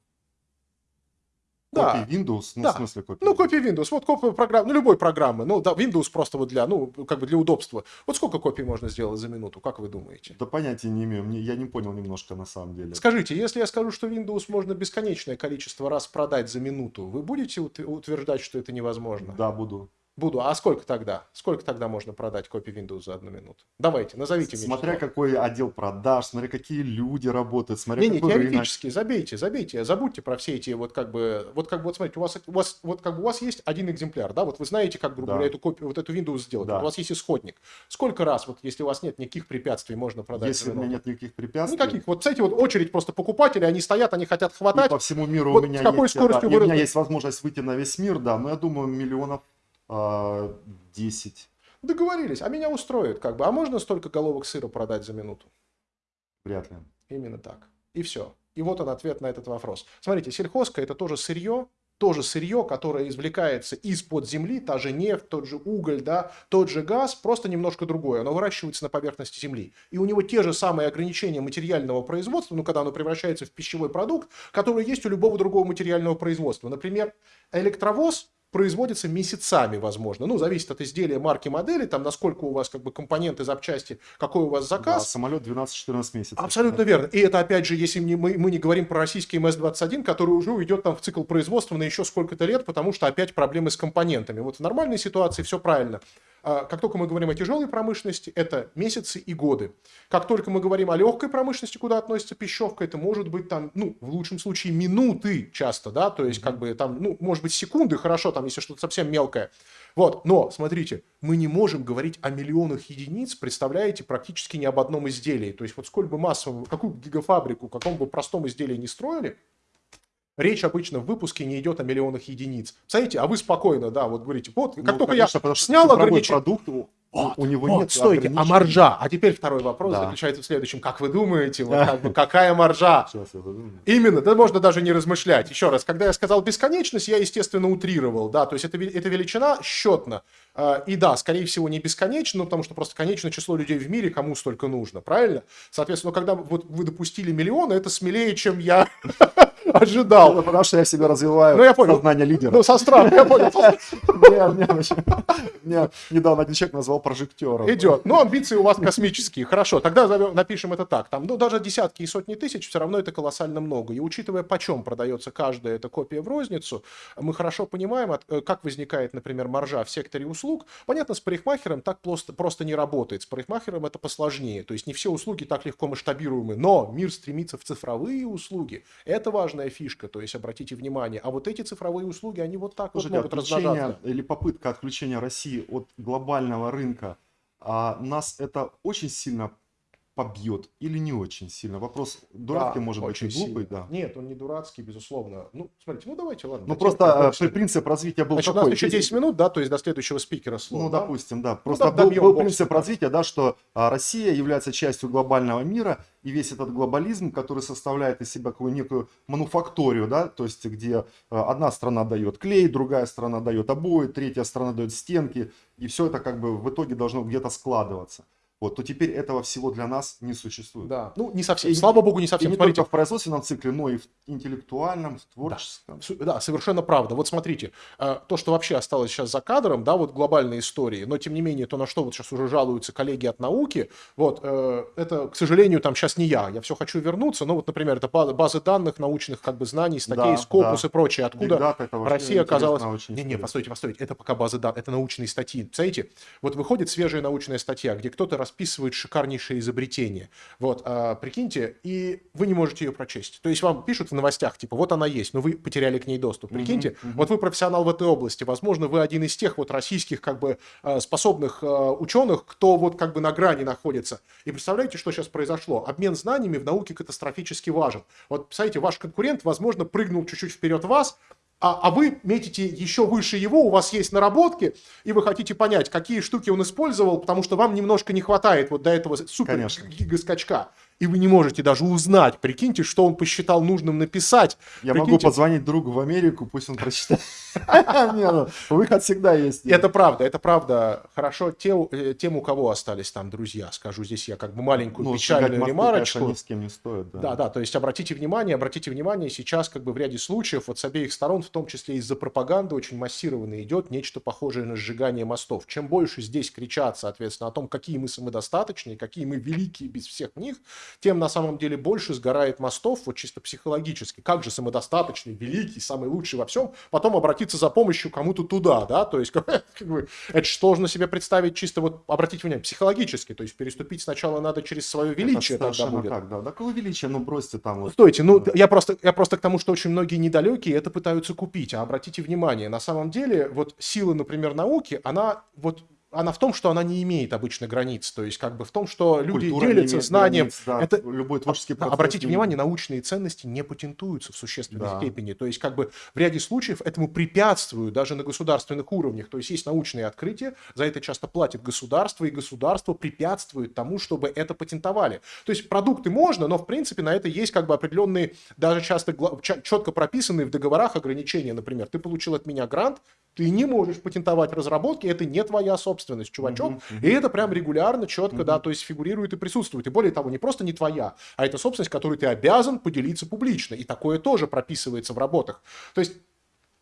Да. Копии Windows, ну, да. в смысле копии? Ну, копии Windows, вот копия программы, ну, любой программы, ну, да, Windows просто вот для, ну, как бы для удобства. Вот сколько копий можно сделать за минуту, как вы думаете? Да понятия не имею, мне, я не понял немножко на самом деле. Скажите, если я скажу, что Windows можно бесконечное количество раз продать за минуту, вы будете утверждать, что это невозможно? Да, буду. Буду. А сколько тогда? Сколько тогда можно продать копий Windows за одну минуту? Давайте, назовите мне. Смотря число. какой отдел продаж, смотря какие люди работают, смотря не, какой не, теоретически, рынок. забейте, забейте, забудьте про все эти вот как бы, вот как бы, вот смотрите, у вас, у вас, вот как бы у вас есть один экземпляр, да, вот вы знаете, как, грубо да. говоря, эту копию, вот эту Windows сделать, да. вот у вас есть исходник. Сколько раз, вот если у вас нет никаких препятствий, можно продать? Если у меня нет никаких препятствий? Никаких. Вот, кстати, вот очередь просто покупателей, они стоят, они хотят хватать. И по всему миру вот у меня какой есть, скоростью да, вы... у меня есть возможность выйти на весь мир, да, но я думаю, миллионов 10. А, Договорились. А меня устроит как бы. А можно столько головок сыра продать за минуту? Вряд ли. Именно так. И все. И вот он ответ на этот вопрос. Смотрите, сельхозка это тоже сырье, тоже сырье, которое извлекается из-под земли, та же нефть, тот же уголь, да, тот же газ, просто немножко другое. Оно выращивается на поверхности земли. И у него те же самые ограничения материального производства, ну, когда оно превращается в пищевой продукт, которые есть у любого другого материального производства. Например, электровоз производится месяцами, возможно. Ну, зависит от изделия, марки, модели, там, насколько у вас как бы компоненты, запчасти, какой у вас заказ. Да, самолет 12-14 месяцев. Абсолютно да. верно. И это, опять же, если не, мы, мы не говорим про российский МС-21, который уже уйдет там в цикл производства на еще сколько-то лет, потому что опять проблемы с компонентами. Вот в нормальной ситуации все правильно. А, как только мы говорим о тяжелой промышленности, это месяцы и годы. Как только мы говорим о легкой промышленности, куда относится пищевка, это может быть там, ну, в лучшем случае минуты часто, да, то есть как бы там, ну, может быть секунды, хорошо, там, если что-то совсем мелкое. Вот, но, смотрите, мы не можем говорить о миллионах единиц, представляете, практически ни об одном изделии. То есть вот сколько бы массовую, какую гигафабрику, каком бы простом изделии не строили, Речь обычно в выпуске не идет о миллионах единиц. Смотрите, а вы спокойно, да, вот говорите, вот, как ну, только конечно, я снял ограничение... продукт, Вот, у него вот, нет стойте, а маржа? А теперь второй вопрос да. заключается в следующем. Как вы думаете, вот, [LAUGHS] как бы, какая маржа? Именно, да можно даже не размышлять. Еще раз, когда я сказал бесконечность, я, естественно, утрировал, да, то есть это, это величина счетно. А, и да, скорее всего, не бесконечно, ну, потому что просто конечное число людей в мире, кому столько нужно, правильно? Соответственно, когда вот вы допустили миллион, это смелее, чем я [LAUGHS] ожидал. Ну, потому что я себя развиваю ну, я понял. сознание лидера. Ну, со страхом, я понял. Мне недавно один человек назвал прожектером. Идет. Ну, амбиции у вас космические. Хорошо, тогда напишем это так. Там, ну, даже десятки и сотни тысяч, все равно это колоссально много. И учитывая, почем продается каждая эта копия в розницу, мы хорошо понимаем, э, как возникает, например, маржа в секторе услуг. Понятно, с парикмахером так просто, просто не работает. С парикмахером это посложнее. То есть не все услуги так легко масштабируемы. Но мир стремится в цифровые услуги. Это важная фишка. То есть обратите внимание. А вот эти цифровые услуги, они вот так Слушайте, вот могут размножаться. Или попытка отключения России от глобального рынка, а нас это очень сильно побьет или не очень сильно? Вопрос дурацкий, да, может быть, и глупый, сильно. да. Нет, он не дурацкий, безусловно. Ну, смотрите, ну давайте, ладно. Ну, просто э, принцип развития был Значит, какой? у нас еще 10 минут, да, то есть до следующего спикера слова. Ну, да? допустим, да. Ну, просто ну, был, был принцип бокс, развития, да, что а, Россия является частью глобального мира, и весь этот глобализм, который составляет из себя какую некую мануфакторию, да, то есть где а, одна страна дает клей, другая страна дает обои, третья страна дает стенки, и все это как бы в итоге должно где-то складываться вот, то теперь этого всего для нас не существует. Да, ну не совсем, и, слава богу, не совсем. И не смотрите. только в производственном цикле, но и в интеллектуальном, в творческом. Да, да, совершенно правда. Вот смотрите, э, то, что вообще осталось сейчас за кадром, да, вот глобальной истории, но тем не менее, то, на что вот сейчас уже жалуются коллеги от науки, вот, э, это, к сожалению, там сейчас не я, я все хочу вернуться, но вот, например, это базы данных научных как бы знаний, статей, да, Скопус да. и прочее, откуда Россия оказалась... Не-не, постойте, постойте, это пока базы данных, это научные статьи. Представляете, вот выходит свежая научная статья, где кто-то расписывает шикарнейшее изобретение. Вот, а, прикиньте, и вы не можете ее прочесть. То есть вам пишут в новостях, типа, вот она есть, но вы потеряли к ней доступ. Прикиньте, mm-hmm, mm-hmm. вот вы профессионал в этой области, возможно, вы один из тех вот российских как бы а, способных а, ученых, кто вот как бы на грани находится. И представляете, что сейчас произошло? Обмен знаниями в науке катастрофически важен. Вот, представляете, ваш конкурент, возможно, прыгнул чуть-чуть вперед вас, а, а вы метите еще выше его, у вас есть наработки, и вы хотите понять, какие штуки он использовал, потому что вам немножко не хватает вот до этого супер гигаскачка и вы не можете даже узнать, прикиньте, что он посчитал нужным написать. Я прикиньте. могу позвонить другу в Америку, пусть он прочитает. [LAUGHS] Ну, выход всегда есть. Это правда, это правда. Хорошо, э, тем, у кого остались там друзья, скажу здесь я как бы маленькую ну, печальную ремарочку. ни с кем не стоит. Да, да, то есть обратите внимание, обратите внимание, сейчас как бы в ряде случаев вот с обеих сторон, в том числе из-за пропаганды, очень массированно идет нечто похожее на сжигание мостов. Чем больше здесь кричат, соответственно, о том, какие мы самодостаточные, какие мы великие без всех них, тем на самом деле больше сгорает мостов, вот чисто психологически. Как же самодостаточный, великий, самый лучший во всем, потом обратиться за помощью кому-то туда, да, то есть [LAUGHS] как бы, это же сложно себе представить чисто вот, обратите внимание, психологически, то есть переступить сначала надо через свое величие это тогда будет. как, да, какое величие, ну бросьте там вот. Стойте, ну я просто, я просто к тому, что очень многие недалекие это пытаются купить, а обратите внимание, на самом деле вот сила, например, науки, она вот она в том, что она не имеет обычно границ, то есть как бы в том, что люди Культура делятся знанием. Границ, да, это любой творческий процесс. Обратите внимание, научные ценности не патентуются в существенной да. степени, то есть как бы в ряде случаев этому препятствуют даже на государственных уровнях, то есть есть научные открытия, за это часто платит государство, и государство препятствует тому, чтобы это патентовали. То есть продукты можно, но в принципе на это есть как бы определенные, даже часто четко прописанные в договорах ограничения, например, ты получил от меня грант, ты не можешь патентовать разработки, это не твоя собственность, чувачок. Uh-huh, uh-huh. И это прям регулярно, четко, uh-huh. да, то есть фигурирует и присутствует. И более того, не просто не твоя, а это собственность, которую ты обязан поделиться публично. И такое тоже прописывается в работах. То есть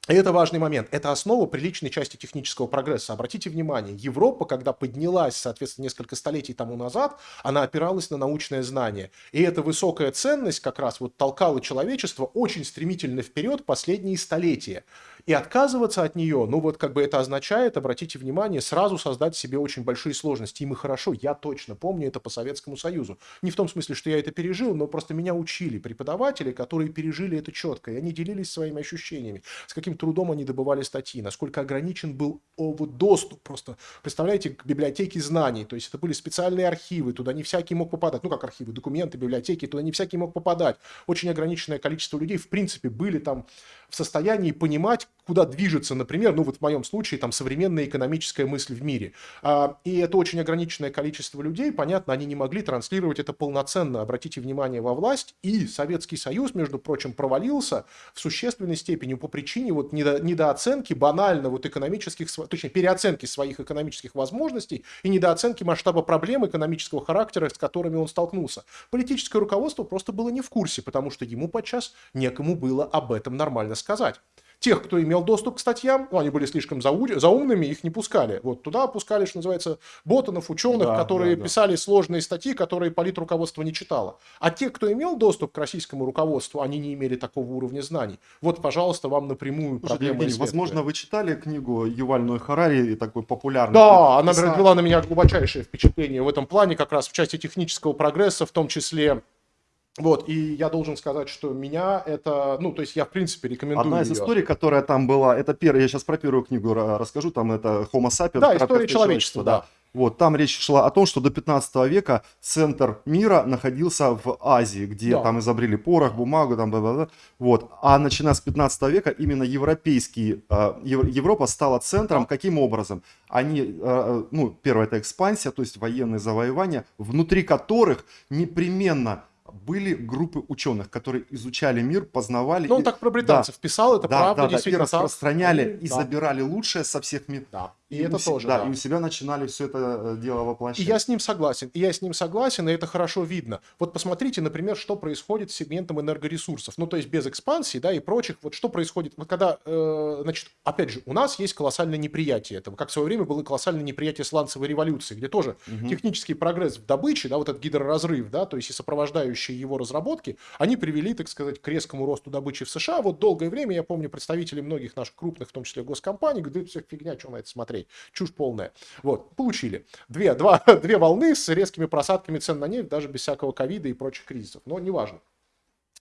и это важный момент. Это основа приличной части технического прогресса. Обратите внимание, Европа, когда поднялась, соответственно, несколько столетий тому назад, она опиралась на научное знание. И эта высокая ценность как раз вот толкала человечество очень стремительно вперед последние столетия. И отказываться от нее, ну вот как бы это означает, обратите внимание, сразу создать себе очень большие сложности. И мы хорошо, я точно помню это по Советскому Союзу. Не в том смысле, что я это пережил, но просто меня учили преподаватели, которые пережили это четко, и они делились своими ощущениями, с каким трудом они добывали статьи, насколько ограничен был доступ просто, представляете, к библиотеке знаний, то есть это были специальные архивы, туда не всякий мог попадать, ну как архивы, документы, библиотеки, туда не всякий мог попадать. Очень ограниченное количество людей, в принципе, были там в состоянии понимать, куда движется, например, ну вот в моем случае, там, современная экономическая мысль в мире. А, и это очень ограниченное количество людей, понятно, они не могли транслировать это полноценно. Обратите внимание, во власть, и Советский Союз, между прочим, провалился в существенной степени по причине вот недо, недооценки банально вот экономических, точнее, переоценки своих экономических возможностей и недооценки масштаба проблем экономического характера, с которыми он столкнулся. Политическое руководство просто было не в курсе, потому что ему подчас некому было об этом нормально сказать. Тех, кто имел доступ к статьям, ну, они были слишком заумными, их не пускали. Вот туда пускали, что называется, ботанов, ученых, да, которые да, да. писали сложные статьи, которые политруководство не читало. А те, кто имел доступ к российскому руководству, они не имели такого уровня знаний. Вот, пожалуйста, вам напрямую проблема Евгений, Возможно, вы читали книгу Юваль Ной Харари, такой популярный. Да, она произвела на меня глубочайшее впечатление в этом плане, как раз в части технического прогресса, в том числе вот, и я должен сказать, что меня это, ну, то есть я, в принципе, рекомендую Одна из ее. историй, которая там была, это первая, я сейчас про первую книгу расскажу, там это Homo sapiens. Да, история человечества, да. да. Вот, там речь шла о том, что до 15 века центр мира находился в Азии, где да. там изобрели порох, бумагу, там, бла -бла -бла. вот. А начиная с 15 века именно европейский, э, Европа стала центром. Каким образом? Они, э, ну, первое это экспансия, то есть военные завоевания, внутри которых непременно были группы ученых, которые изучали мир, познавали. Ну, он и... так про британцев да, писал, это да, правда, да, действительно. Да, и распространяли, и, и да. забирали лучшее со всех миров. Да. И, и это у, тоже, да, да. И у себя начинали все это э, дело воплощать. И я с ним согласен, и я с ним согласен, и это хорошо видно. Вот посмотрите, например, что происходит с сегментом энергоресурсов. Ну, то есть без экспансии, да, и прочих. Вот что происходит, вот когда, э, значит, опять же, у нас есть колоссальное неприятие этого, как в свое время было колоссальное неприятие сланцевой революции, где тоже угу. технический прогресс в добыче, да, вот этот гидроразрыв, да, то есть и сопровождающие его разработки, они привели, так сказать, к резкому росту добычи в США. Вот долгое время, я помню, представители многих наших крупных, в том числе госкомпаний, говорят, все фигня, что на это смотреть смотреть. Чушь полная. Вот, получили. Две, два, [LAUGHS] две волны с резкими просадками цен на нефть, даже без всякого ковида и прочих кризисов. Но неважно.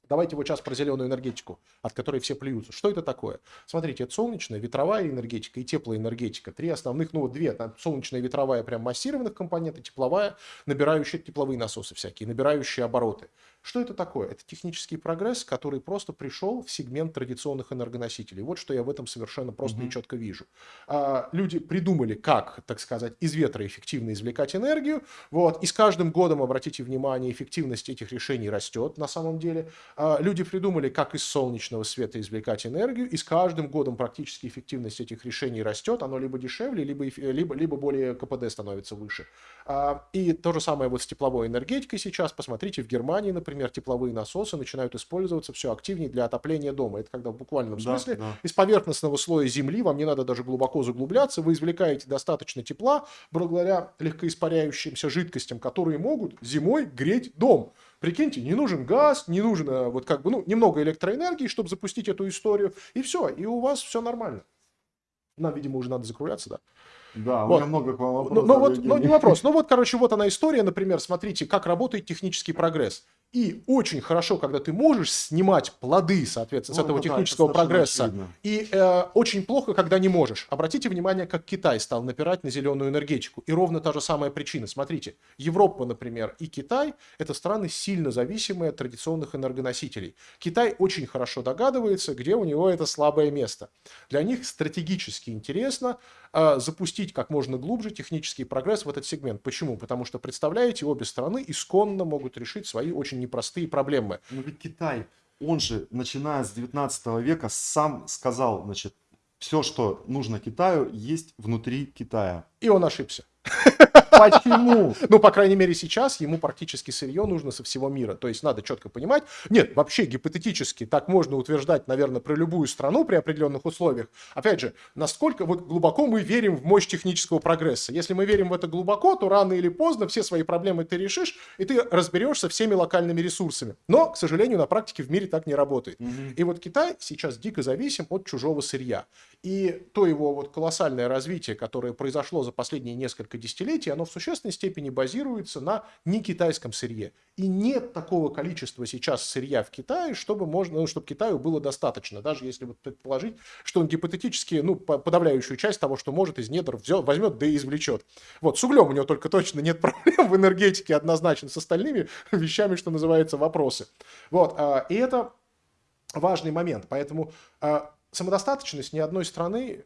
Давайте вот сейчас про зеленую энергетику, от которой все плюются. Что это такое? Смотрите, это солнечная, ветровая энергетика и теплоэнергетика. Три основных, ну вот две, там солнечная ветровая прям массированных компоненты, тепловая, набирающая тепловые насосы всякие, набирающие обороты. Что это такое? Это технический прогресс, который просто пришел в сегмент традиционных энергоносителей. Вот что я в этом совершенно просто mm-hmm. и четко вижу. А, люди придумали, как, так сказать, из ветра эффективно извлекать энергию. Вот. И с каждым годом, обратите внимание, эффективность этих решений растет на самом деле. А, люди придумали, как из солнечного света извлекать энергию. И с каждым годом практически эффективность этих решений растет. Оно либо дешевле, либо, либо, либо более КПД становится выше. А, и то же самое вот с тепловой энергетикой сейчас. Посмотрите, в Германии, например, например, тепловые насосы начинают использоваться все активнее для отопления дома. Это когда в буквальном смысле да, да. из поверхностного слоя земли, вам не надо даже глубоко заглубляться, вы извлекаете достаточно тепла благодаря легкоиспаряющимся жидкостям, которые могут зимой греть дом. Прикиньте, не нужен газ, не нужно вот как бы, ну, немного электроэнергии, чтобы запустить эту историю, и все, и у вас все нормально. Нам, видимо, уже надо закругляться, да? Да, вот. у меня много к вам вопросов. Ну, ну, вот, ну, не вопрос. Ну, вот, короче, вот она история, например, смотрите, как работает технический прогресс. И очень хорошо, когда ты можешь снимать плоды, соответственно, с ну, этого технического да, прогресса. Очевидно. И э, очень плохо, когда не можешь. Обратите внимание, как Китай стал напирать на зеленую энергетику. И ровно та же самая причина. Смотрите, Европа, например, и Китай – это страны сильно зависимые от традиционных энергоносителей. Китай очень хорошо догадывается, где у него это слабое место. Для них стратегически интересно э, запустить как можно глубже технический прогресс в этот сегмент. Почему? Потому что, представляете, обе страны исконно могут решить свои очень очень непростые проблемы. Но ведь Китай, он же, начиная с 19 века, сам сказал, значит, все, что нужно Китаю, есть внутри Китая. И он ошибся. [LAUGHS] Почему? Ну, по крайней мере, сейчас ему практически сырье нужно со всего мира. То есть надо четко понимать. Нет, вообще гипотетически так можно утверждать, наверное, про любую страну при определенных условиях. Опять же, насколько вот глубоко мы верим в мощь технического прогресса. Если мы верим в это глубоко, то рано или поздно все свои проблемы ты решишь, и ты разберешься всеми локальными ресурсами. Но, к сожалению, на практике в мире так не работает. Угу. И вот Китай сейчас дико зависим от чужого сырья. И то его вот колоссальное развитие, которое произошло за последние несколько десятилетий, оно в существенной степени базируется на некитайском сырье. И нет такого количества сейчас сырья в Китае, чтобы, можно, ну, чтобы Китаю было достаточно. Даже если вот предположить, что он гипотетически, ну, подавляющую часть того, что может из недр, взял, возьмет, да и извлечет. Вот, с углем у него только точно нет [LAUGHS] проблем в энергетике однозначно, с остальными [LAUGHS] вещами, что называется, вопросы. Вот, а, и это важный момент. Поэтому э, самодостаточность ни одной страны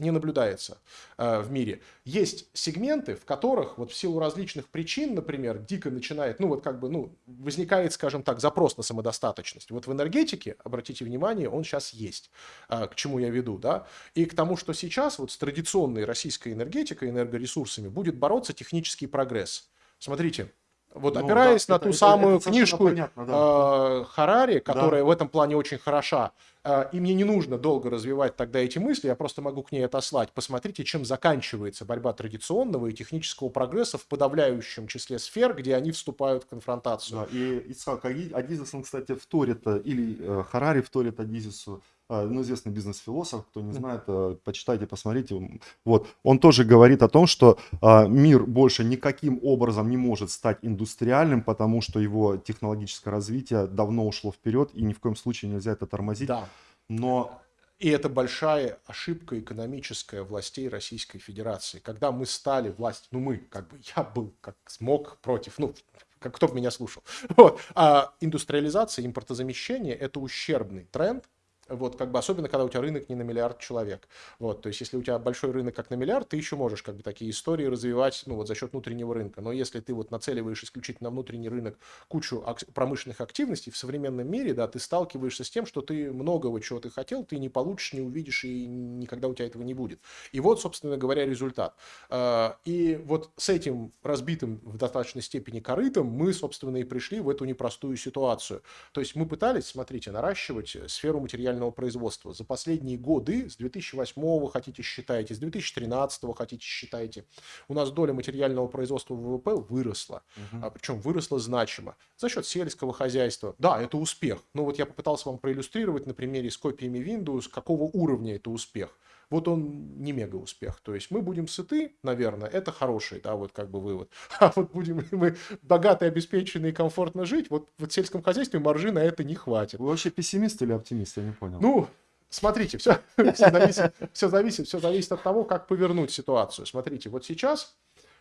не наблюдается э, в мире. Есть сегменты, в которых вот в силу различных причин, например, дико начинает, ну вот как бы, ну, возникает, скажем так, запрос на самодостаточность. Вот в энергетике, обратите внимание, он сейчас есть. Э, к чему я веду, да? И к тому, что сейчас вот с традиционной российской энергетикой, энергоресурсами будет бороться технический прогресс. Смотрите, вот ну, опираясь да, на это, ту это, самую это книжку понятно, да. э, Харари, которая да. в этом плане очень хороша, э, и мне не нужно долго развивать тогда эти мысли, я просто могу к ней отослать. Посмотрите, чем заканчивается борьба традиционного и технического прогресса в подавляющем числе сфер, где они вступают в конфронтацию. Да, и Исхак Адизис, он, кстати, вторит, э, или э, Харари вторит Адизису, ну, известный бизнес-философ, кто не знает, э, почитайте, посмотрите. Вот, он тоже говорит о том, что а, мир больше никаким образом не может стать индустриальным, потому что его технологическое развитие давно ушло вперед, и ни в коем случае нельзя это тормозить. Да. Но и это большая ошибка экономическая властей Российской Федерации. Когда мы стали властью, ну мы, как бы, я был как смог против, ну, как, кто бы меня слушал. [LAUGHS] Вот. А индустриализация, импортозамещение – это ущербный тренд, вот, как бы, особенно, когда у тебя рынок не на миллиард человек. Вот, то есть, если у тебя большой рынок как на миллиард, ты еще можешь, как бы, такие истории развивать, ну, вот, за счет внутреннего рынка. Но если ты вот нацеливаешь исключительно на внутренний рынок кучу ак- промышленных активностей в современном мире, да, ты сталкиваешься с тем, что ты многого, чего ты хотел, ты не получишь, не увидишь, и никогда у тебя этого не будет. И вот, собственно говоря, результат. А, и вот с этим разбитым в достаточной степени корытом мы, собственно, и пришли в эту непростую ситуацию. То есть, мы пытались, смотрите, наращивать сферу материального индустриального производства. За последние годы, с 2008 хотите считайте, с 2013 хотите считайте, у нас доля материального производства ВВП выросла. Угу. А, причем выросла значимо. За счет сельского хозяйства. Да, это успех. Но вот я попытался вам проиллюстрировать на примере с копиями Windows, какого уровня это успех вот он не мега успех. То есть мы будем сыты, наверное, это хороший, да, вот как бы вывод. [LAUGHS] А вот будем [LAUGHS] мы богатые, обеспеченные, комфортно жить, вот в сельском хозяйстве маржи на это не хватит. Вы вообще пессимист или оптимист, я не понял. Ну, смотрите, все, [LAUGHS] все, зависит, все, зависит, все зависит от того, как повернуть ситуацию. Смотрите, вот сейчас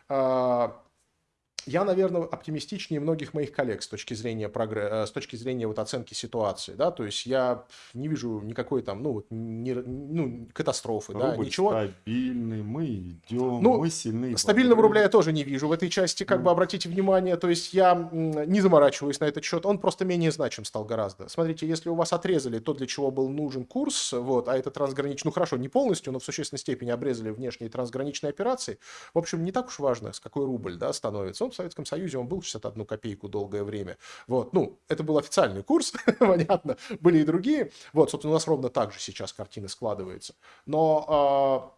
а, я, наверное, оптимистичнее многих моих коллег с точки зрения, прогресс, э, с точки зрения вот оценки ситуации. Да? То есть я не вижу никакой там, ну, вот, не, ну, катастрофы. Рубль да, ничего. стабильный, мы идем, ну, мы сильны. Стабильного рубля я тоже не вижу. В этой части, как mm. бы, обратите внимание, то есть я не заморачиваюсь на этот счет. Он просто менее значим стал гораздо. Смотрите, если у вас отрезали то, для чего был нужен курс, вот, а это трансграничный, ну хорошо, не полностью, но в существенной степени обрезали внешние трансграничные операции, в общем, не так уж важно, с какой рубль да, становится. Он Советском Союзе он был 61 копейку долгое время. Вот, ну, это был официальный курс, [LAUGHS] понятно, были и другие. Вот, собственно, у нас ровно так же сейчас картина складывается. Но а,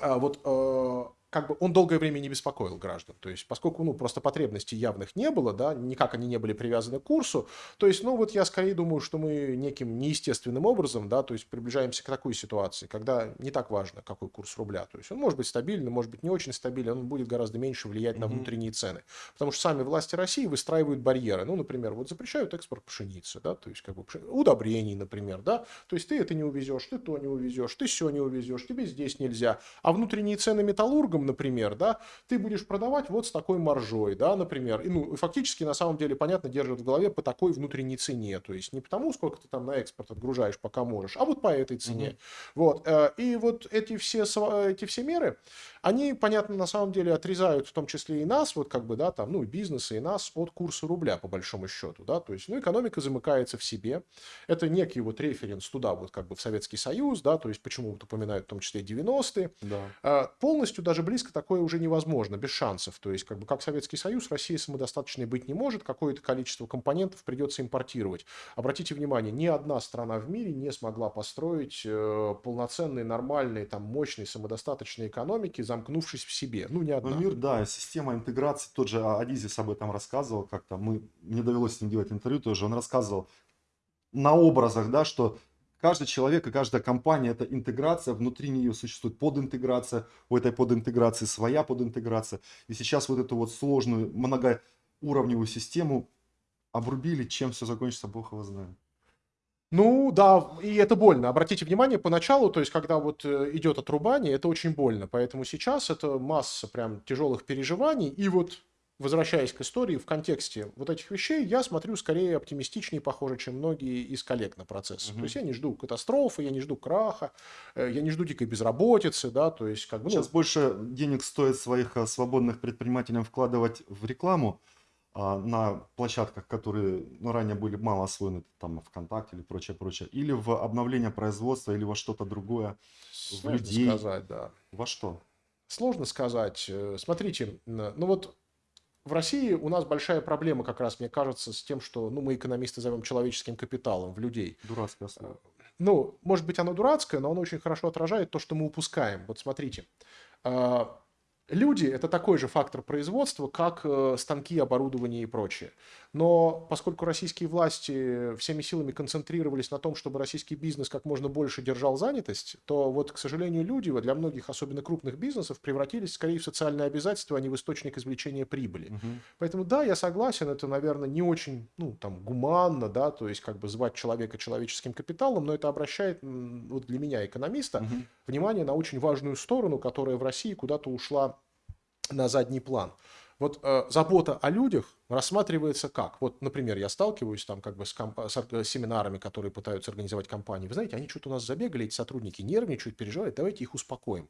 а, вот а, как бы он долгое время не беспокоил граждан. То есть, поскольку, ну, просто потребностей явных не было, да, никак они не были привязаны к курсу, то есть, ну, вот я скорее думаю, что мы неким неестественным образом, да, то есть, приближаемся к такой ситуации, когда не так важно, какой курс рубля. То есть, он может быть стабильный, может быть не очень стабильный, он будет гораздо меньше влиять на внутренние цены. Потому что сами власти России выстраивают барьеры. Ну, например, вот запрещают экспорт пшеницы, да, то есть, как бы, удобрений, например, да, то есть, ты это не увезешь, ты то не увезешь, ты все не увезешь, тебе здесь нельзя. А внутренние цены металлургам например, да, ты будешь продавать вот с такой маржой, да, например. И, ну, фактически, на самом деле, понятно, держат в голове по такой внутренней цене. То есть не потому, сколько ты там на экспорт отгружаешь, пока можешь, а вот по этой цене. Угу. Вот. Э, и вот эти все, эти все меры, они, понятно, на самом деле отрезают в том числе и нас, вот как бы, да, там, ну, и бизнесы, и нас от курса рубля, по большому счету, да, то есть, ну, экономика замыкается в себе. Это некий вот референс туда, вот как бы в Советский Союз, да, то есть, почему вот упоминают в том числе 90-е. Да. А, полностью даже близко такое уже невозможно, без шансов. То есть, как бы, как Советский Союз, Россия самодостаточной быть не может, какое-то количество компонентов придется импортировать. Обратите внимание, ни одна страна в мире не смогла построить э, полноценные, нормальные, там, мощные, самодостаточные экономики, замкнувшись в себе. Ну, не одна. Ну, мир, да, система интеграции, тот же Адизис об этом рассказывал как-то, мы, мне довелось с ним делать интервью тоже, он рассказывал на образах, да, что каждый человек и каждая компания это интеграция, внутри нее существует подинтеграция, у этой подинтеграции своя подинтеграция. И сейчас вот эту вот сложную многоуровневую систему обрубили, чем все закончится, Бог его знает. Ну да, и это больно. Обратите внимание, поначалу, то есть когда вот э, идет отрубание, это очень больно. Поэтому сейчас это масса прям тяжелых переживаний. И вот возвращаясь к истории, в контексте вот этих вещей, я смотрю скорее оптимистичнее, похоже, чем многие из коллег на процесс. Угу. То есть я не жду катастрофы, я не жду краха, э, я не жду дикой безработицы, да, то есть как бы... Ну... Сейчас больше денег стоит своих э, свободных предпринимателям вкладывать в рекламу, на площадках, которые ну, ранее были мало освоены, там ВКонтакте или прочее, прочее, или в обновление производства, или во что-то другое, Сложно в людей. сказать, да. Во что? Сложно сказать. Э, смотрите, ну вот в России у нас большая проблема как раз, мне кажется, с тем, что ну, мы экономисты зовем человеческим капиталом в людей. Дурацкое слово. Ну, может быть, оно дурацкое, но оно очень хорошо отражает то, что мы упускаем. Вот смотрите, а, Люди – это такой же фактор производства, как э, станки, оборудование и прочее. Но поскольку российские власти всеми силами концентрировались на том, чтобы российский бизнес как можно больше держал занятость, то вот, к сожалению, люди для многих, особенно крупных бизнесов, превратились скорее в социальное обязательство, а не в источник извлечения прибыли. Угу. Поэтому да, я согласен, это, наверное, не очень ну, там, гуманно, да, то есть как бы звать человека человеческим капиталом, но это обращает вот для меня, экономиста, угу. внимание на очень важную сторону, которая в России куда-то ушла на задний план. Вот э, забота о людях рассматривается как? Вот, например, я сталкиваюсь там как бы с, комп... с семинарами, которые пытаются организовать компании. Вы знаете, они что-то у нас забегали, эти сотрудники нервничают, переживают, давайте их успокоим.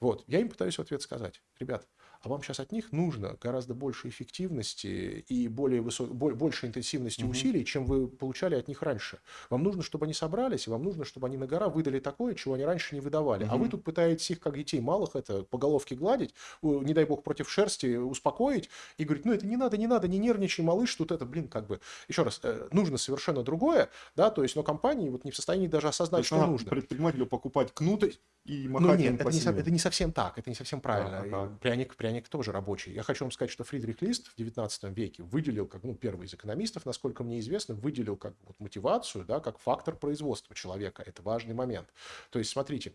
Вот, я им пытаюсь в ответ сказать, ребят, а вам сейчас от них нужно гораздо больше эффективности и более высок... больше интенсивности угу. усилий, чем вы получали от них раньше. Вам нужно, чтобы они собрались, и вам нужно, чтобы они на гора выдали такое, чего они раньше не выдавали. Угу. А вы тут пытаетесь их, как детей малых, это по головке гладить, не дай бог против шерсти успокоить и говорить, ну это не надо, не надо, не нервничай, малыш, тут это, блин, как бы, еще раз, э, нужно совершенно другое, да, то есть, но компании вот не в состоянии даже осознать, что нужно. предпринимателю покупать кнуты и махать ну, нет, это не, это не совсем так, это не совсем правильно. А, а, пряник, пряник тоже рабочий. Я хочу вам сказать, что Фридрих Лист в 19 веке выделил, как ну, первый из экономистов, насколько мне известно, выделил как вот, мотивацию, да, как фактор производства человека. Это важный момент. То есть, смотрите,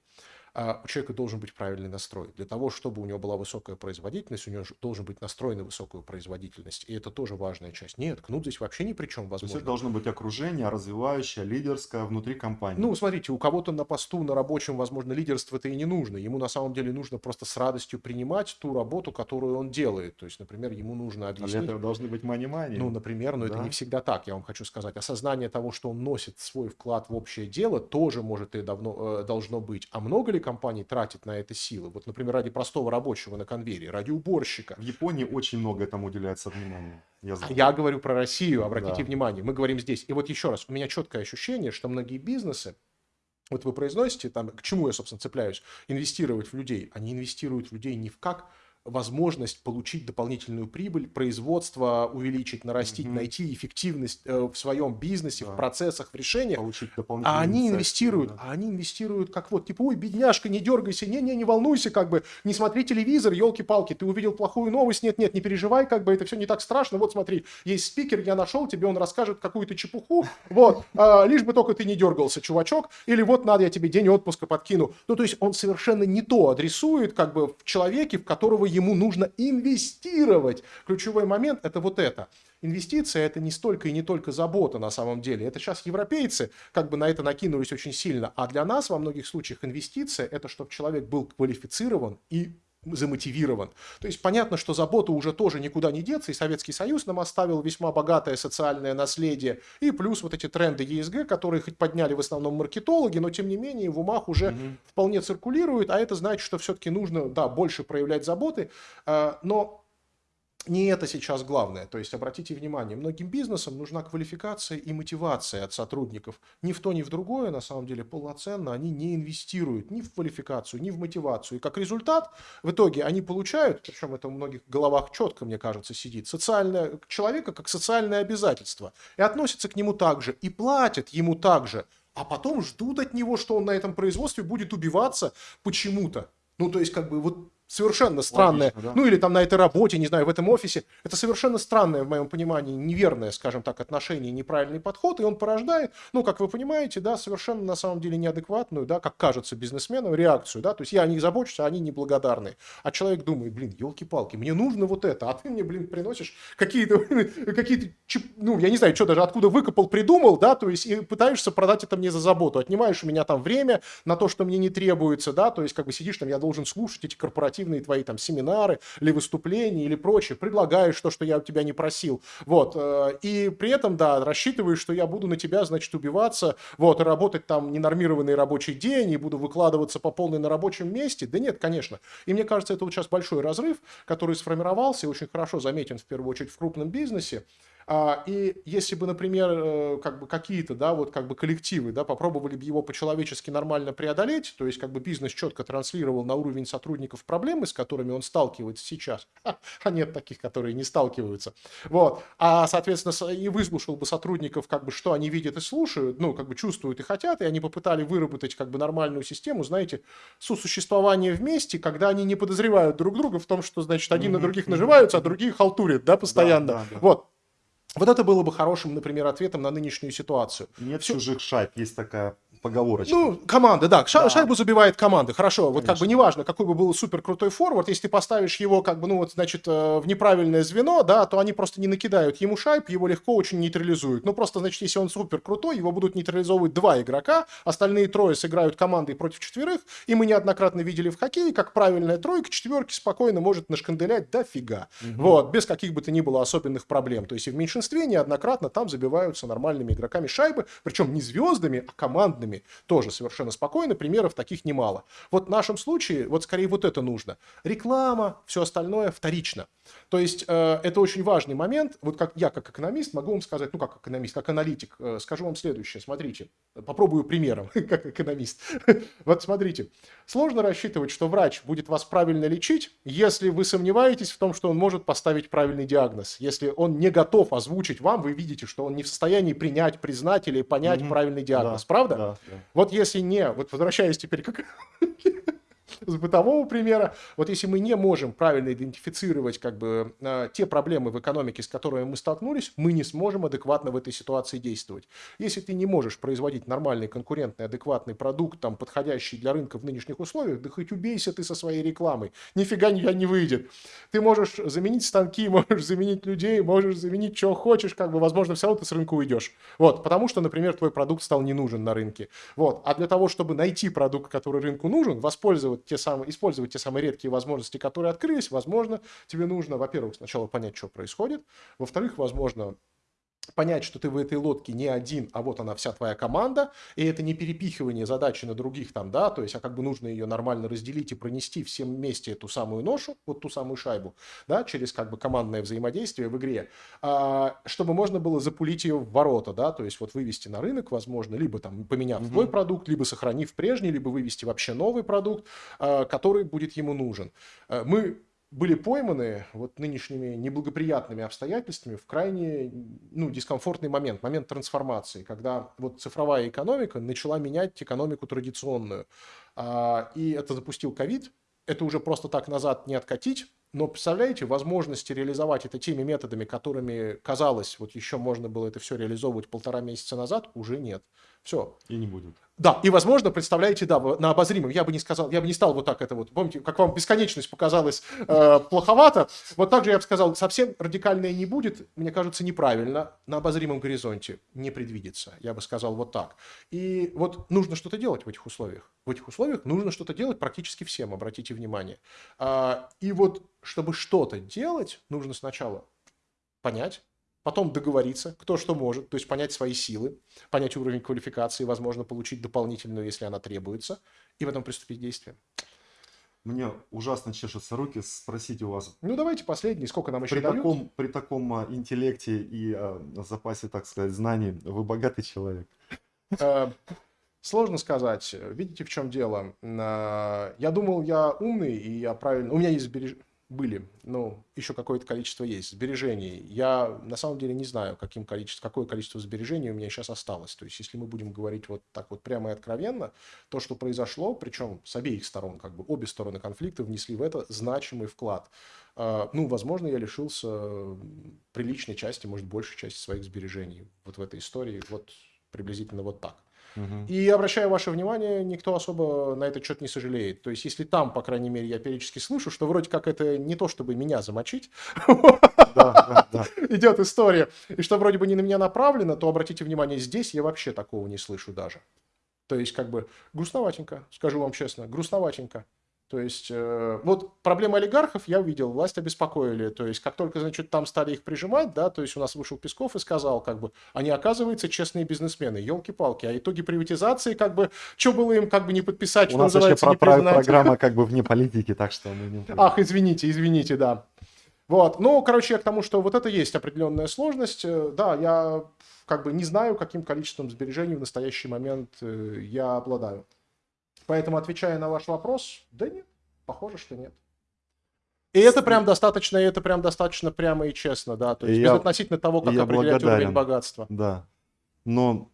у человека должен быть правильный настрой. Для того, чтобы у него была высокая производительность, у него должен быть настрой на высокую производительность. И это тоже важная часть. Нет, кнут здесь вообще ни при чем, возможно. То есть это должно быть окружение развивающее, лидерское внутри компании. Ну, смотрите, у кого-то на посту, на рабочем, возможно, лидерство-то и не нужно. Ему на самом деле нужно просто с радостью принимать ту работу, которую он делает. То есть, например, ему нужно объяснить... А для этого должны быть мани-мани. Ну, например, но да? это не всегда так, я вам хочу сказать. Осознание того, что он носит свой вклад в общее дело, тоже может и давно, э, должно быть. А много ли компаний тратит на это силы. Вот, например, ради простого рабочего на конвейере, ради уборщика. В Японии очень много этому уделяется внимания. Я, знаю. я говорю про Россию, обратите да. внимание. Мы говорим здесь. И вот еще раз, у меня четкое ощущение, что многие бизнесы, вот вы произносите, там, к чему я, собственно, цепляюсь, инвестировать в людей. Они инвестируют в людей не в как возможность получить дополнительную прибыль, производство увеличить, нарастить, угу. найти эффективность э, в своем бизнесе, да. в процессах, в решениях. Получить а они инвестируют, да. а они инвестируют как вот, типа, ой, бедняжка, не дергайся, не-не, не волнуйся, как бы, не смотри телевизор, елки-палки, ты увидел плохую новость, нет-нет, не переживай, как бы, это все не так страшно, вот смотри, есть спикер, я нашел, тебе он расскажет какую-то чепуху, вот, а, лишь бы только ты не дергался, чувачок, или вот надо я тебе день отпуска подкину. Ну, то есть он совершенно не то адресует, как бы, в человеке, в которого ему нужно инвестировать. Ключевой момент – это вот это. Инвестиция – это не столько и не только забота на самом деле. Это сейчас европейцы как бы на это накинулись очень сильно. А для нас во многих случаях инвестиция – это чтобы человек был квалифицирован и замотивирован. То есть понятно, что забота уже тоже никуда не деться, и Советский Союз нам оставил весьма богатое социальное наследие, и плюс вот эти тренды ЕСГ, которые хоть подняли в основном маркетологи, но тем не менее в умах уже угу. вполне циркулируют, а это значит, что все-таки нужно, да, больше проявлять заботы, а, но не это сейчас главное. То есть обратите внимание, многим бизнесам нужна квалификация и мотивация от сотрудников. Ни в то, ни в другое, на самом деле, полноценно они не инвестируют ни в квалификацию, ни в мотивацию. И как результат, в итоге они получают, причем это в многих головах четко, мне кажется, сидит, социальное, человека как социальное обязательство. И относятся к нему так же, и платят ему так же. А потом ждут от него, что он на этом производстве будет убиваться почему-то. Ну, то есть, как бы, вот совершенно странное, Логично, да. ну или там на этой работе, не знаю, в этом офисе, это совершенно странное, в моем понимании, неверное, скажем так, отношение, неправильный подход, и он порождает, ну, как вы понимаете, да, совершенно на самом деле неадекватную, да, как кажется бизнесменам, реакцию, да, то есть я о них забочусь, а они неблагодарны. А человек думает, блин, елки-палки, мне нужно вот это, а ты мне, блин, приносишь какие-то, [LAUGHS] какие-то, ну, я не знаю, что даже откуда выкопал, придумал, да, то есть и пытаешься продать это мне за заботу, отнимаешь у меня там время на то, что мне не требуется, да, то есть как бы сидишь там, я должен слушать эти корпоративы, корпоративные твои там семинары или выступления или прочее, предлагаешь то, что я у тебя не просил, вот, э, и при этом, да, рассчитываешь, что я буду на тебя, значит, убиваться, вот, и работать там ненормированный рабочий день, и буду выкладываться по полной на рабочем месте, да нет, конечно. И мне кажется, это вот сейчас большой разрыв, который сформировался и очень хорошо заметен в первую очередь в крупном бизнесе, и если бы, например, э, как бы какие-то, да, вот как бы коллективы, да, попробовали бы его по-человечески нормально преодолеть, то есть как бы бизнес четко транслировал на уровень сотрудников проблемы, с которыми он сталкивается сейчас, а нет таких, которые не сталкиваются, вот, а, соответственно, и выслушал бы сотрудников, как бы, что они видят и слушают, ну, как бы чувствуют и хотят, и они попытали выработать, как бы, нормальную систему, знаете, сосуществование вместе, когда они не подозревают друг друга в том, что, значит, один на других наживаются, а другие халтурят, да, постоянно, да, да, да. вот. Вот это было бы хорошим, например, ответом на нынешнюю ситуацию. Нет Все... чужих шайб, есть такая поговорочка. Ну, команда, да. Ша- да. Шайбу забивает команда. Хорошо. Конечно. Вот как бы неважно, какой бы был супер крутой форвард, если ты поставишь его, как бы, ну, вот, значит, э, в неправильное звено, да, то они просто не накидают ему шайб, его легко очень нейтрализуют. Ну, просто, значит, если он супер крутой, его будут нейтрализовывать два игрока, остальные трое сыграют командой против четверых, и мы неоднократно видели в хоккее, как правильная тройка четверки спокойно может нашканделять дофига. Угу. Вот, без каких бы то ни было особенных проблем. То есть и в меньшинстве неоднократно там забиваются нормальными игроками шайбы, причем не звездами, а командными данными тоже совершенно спокойно, примеров таких немало. Вот в нашем случае, вот скорее вот это нужно. Реклама, все остальное вторично. То есть э, это очень важный момент. Вот как я, как экономист, могу вам сказать, ну как экономист, как аналитик, э, скажу вам следующее. Смотрите, попробую примером, [LAUGHS] как экономист. вот смотрите, сложно рассчитывать, что врач будет вас правильно лечить, если вы сомневаетесь в том, что он может поставить правильный диагноз. Если он не готов озвучить вам, вы видите, что он не в состоянии принять, признать или понять mm-hmm. правильный диагноз. Да, Правда? Да, Вот если не, вот возвращаясь теперь к [LAUGHS] с бытового примера, вот если мы не можем правильно идентифицировать как бы э, те проблемы в экономике, с которыми мы столкнулись, мы не сможем адекватно в этой ситуации действовать. Если ты не можешь производить нормальный, конкурентный, адекватный продукт, там, подходящий для рынка в нынешних условиях, да хоть убейся ты со своей рекламой, нифига не выйдет. Ты можешь заменить станки, [LAUGHS] можешь заменить людей, можешь заменить что хочешь, как бы, возможно, все равно ты с рынка уйдешь. Вот, потому что, например, твой продукт стал не нужен на рынке. Вот, а для того, чтобы найти продукт, который рынку нужен, воспользоваться те самые, использовать те самые редкие возможности, которые открылись, возможно, тебе нужно, во-первых, сначала понять, что происходит, во-вторых, возможно, понять, что ты в этой лодке не один, а вот она вся твоя команда, и это не перепихивание задачи на других там, да, то есть, а как бы нужно ее нормально разделить и пронести всем вместе эту самую ношу, вот ту самую шайбу, да, через как бы командное взаимодействие в игре, а, чтобы можно было запулить ее в ворота, да, то есть вот вывести на рынок, возможно, либо там поменяв твой продукт, либо сохранив прежний, либо вывести вообще новый продукт, а, который будет ему нужен. А, мы были пойманы вот нынешними неблагоприятными обстоятельствами в крайне ну, дискомфортный момент, момент трансформации, когда вот цифровая экономика начала менять экономику традиционную. А, и это запустил ковид, это уже просто так назад не откатить, но представляете, возможности реализовать это теми методами, которыми, казалось, вот еще можно было это все реализовывать полтора месяца назад, уже нет. Все. И не будет. Да, и, возможно, представляете, да, на обозримом, я бы не сказал, я бы не стал вот так это вот, помните, как вам бесконечность показалась э, плоховато, вот так же я бы сказал, совсем радикальное не будет, мне кажется, неправильно, на обозримом горизонте не предвидится, я бы сказал вот так. И вот нужно что-то делать в этих условиях. В этих условиях нужно что-то делать практически всем, обратите внимание. А, и вот, чтобы что-то делать, нужно сначала понять, потом договориться, кто что может, то есть понять свои силы, понять уровень квалификации, возможно, получить дополнительную, если она требуется, и потом приступить к действиям. Мне ужасно чешутся руки спросить у вас. Ну, давайте последний. Сколько нам еще при дают? Таком, при таком а, интеллекте и а, запасе, так сказать, знаний, вы богатый человек. Э, сложно сказать. Видите, в чем дело? Э, я думал, я умный, и я правильно... У меня есть сбережения были, ну, еще какое-то количество есть сбережений. Я на самом деле не знаю, каким количество, какое количество сбережений у меня сейчас осталось. То есть, если мы будем говорить вот так вот прямо и откровенно, то, что произошло, причем с обеих сторон, как бы обе стороны конфликта внесли в это значимый вклад. А, ну, возможно, я лишился приличной части, может, большей части своих сбережений вот в этой истории. Вот приблизительно вот так. И обращаю ваше внимание, никто особо на этот счет не сожалеет. То есть, если там, по крайней мере, я периодически слышу, что вроде как это не то, чтобы меня замочить, [LAUGHS] идет история, и что вроде бы не на меня направлено, то обратите внимание, здесь я вообще такого не слышу даже. То есть, как бы, грустноватенько, скажу вам честно, грустноватенько. То есть, э, вот проблемы олигархов я увидел, власть обеспокоили. То есть, как только, значит, там стали их прижимать, да, то есть у нас вышел Песков и сказал, как бы, они, оказываются, честные бизнесмены, елки-палки. А итоги приватизации, как бы, что было им, как бы, не подписать, что У нас вообще про программа, как бы, вне [LAUGHS] политики, так что мы не... Ах, извините, извините, да. Вот, ну, короче, я к тому, что вот это есть определенная сложность. Э, да, я как бы не знаю, каким количеством сбережений в настоящий момент э, я обладаю. Поэтому, отвечая на ваш вопрос, да нет, похоже, что нет. И это прям достаточно, и это прям достаточно прямо и честно, да, то есть я, безотносительно того, как определять уровень богатства. Да. Но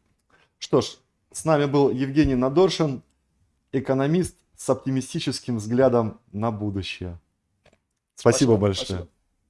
что ж, с нами был Евгений Надоршин, экономист с оптимистическим взглядом на будущее. Спасибо, спасибо большое. Спасибо.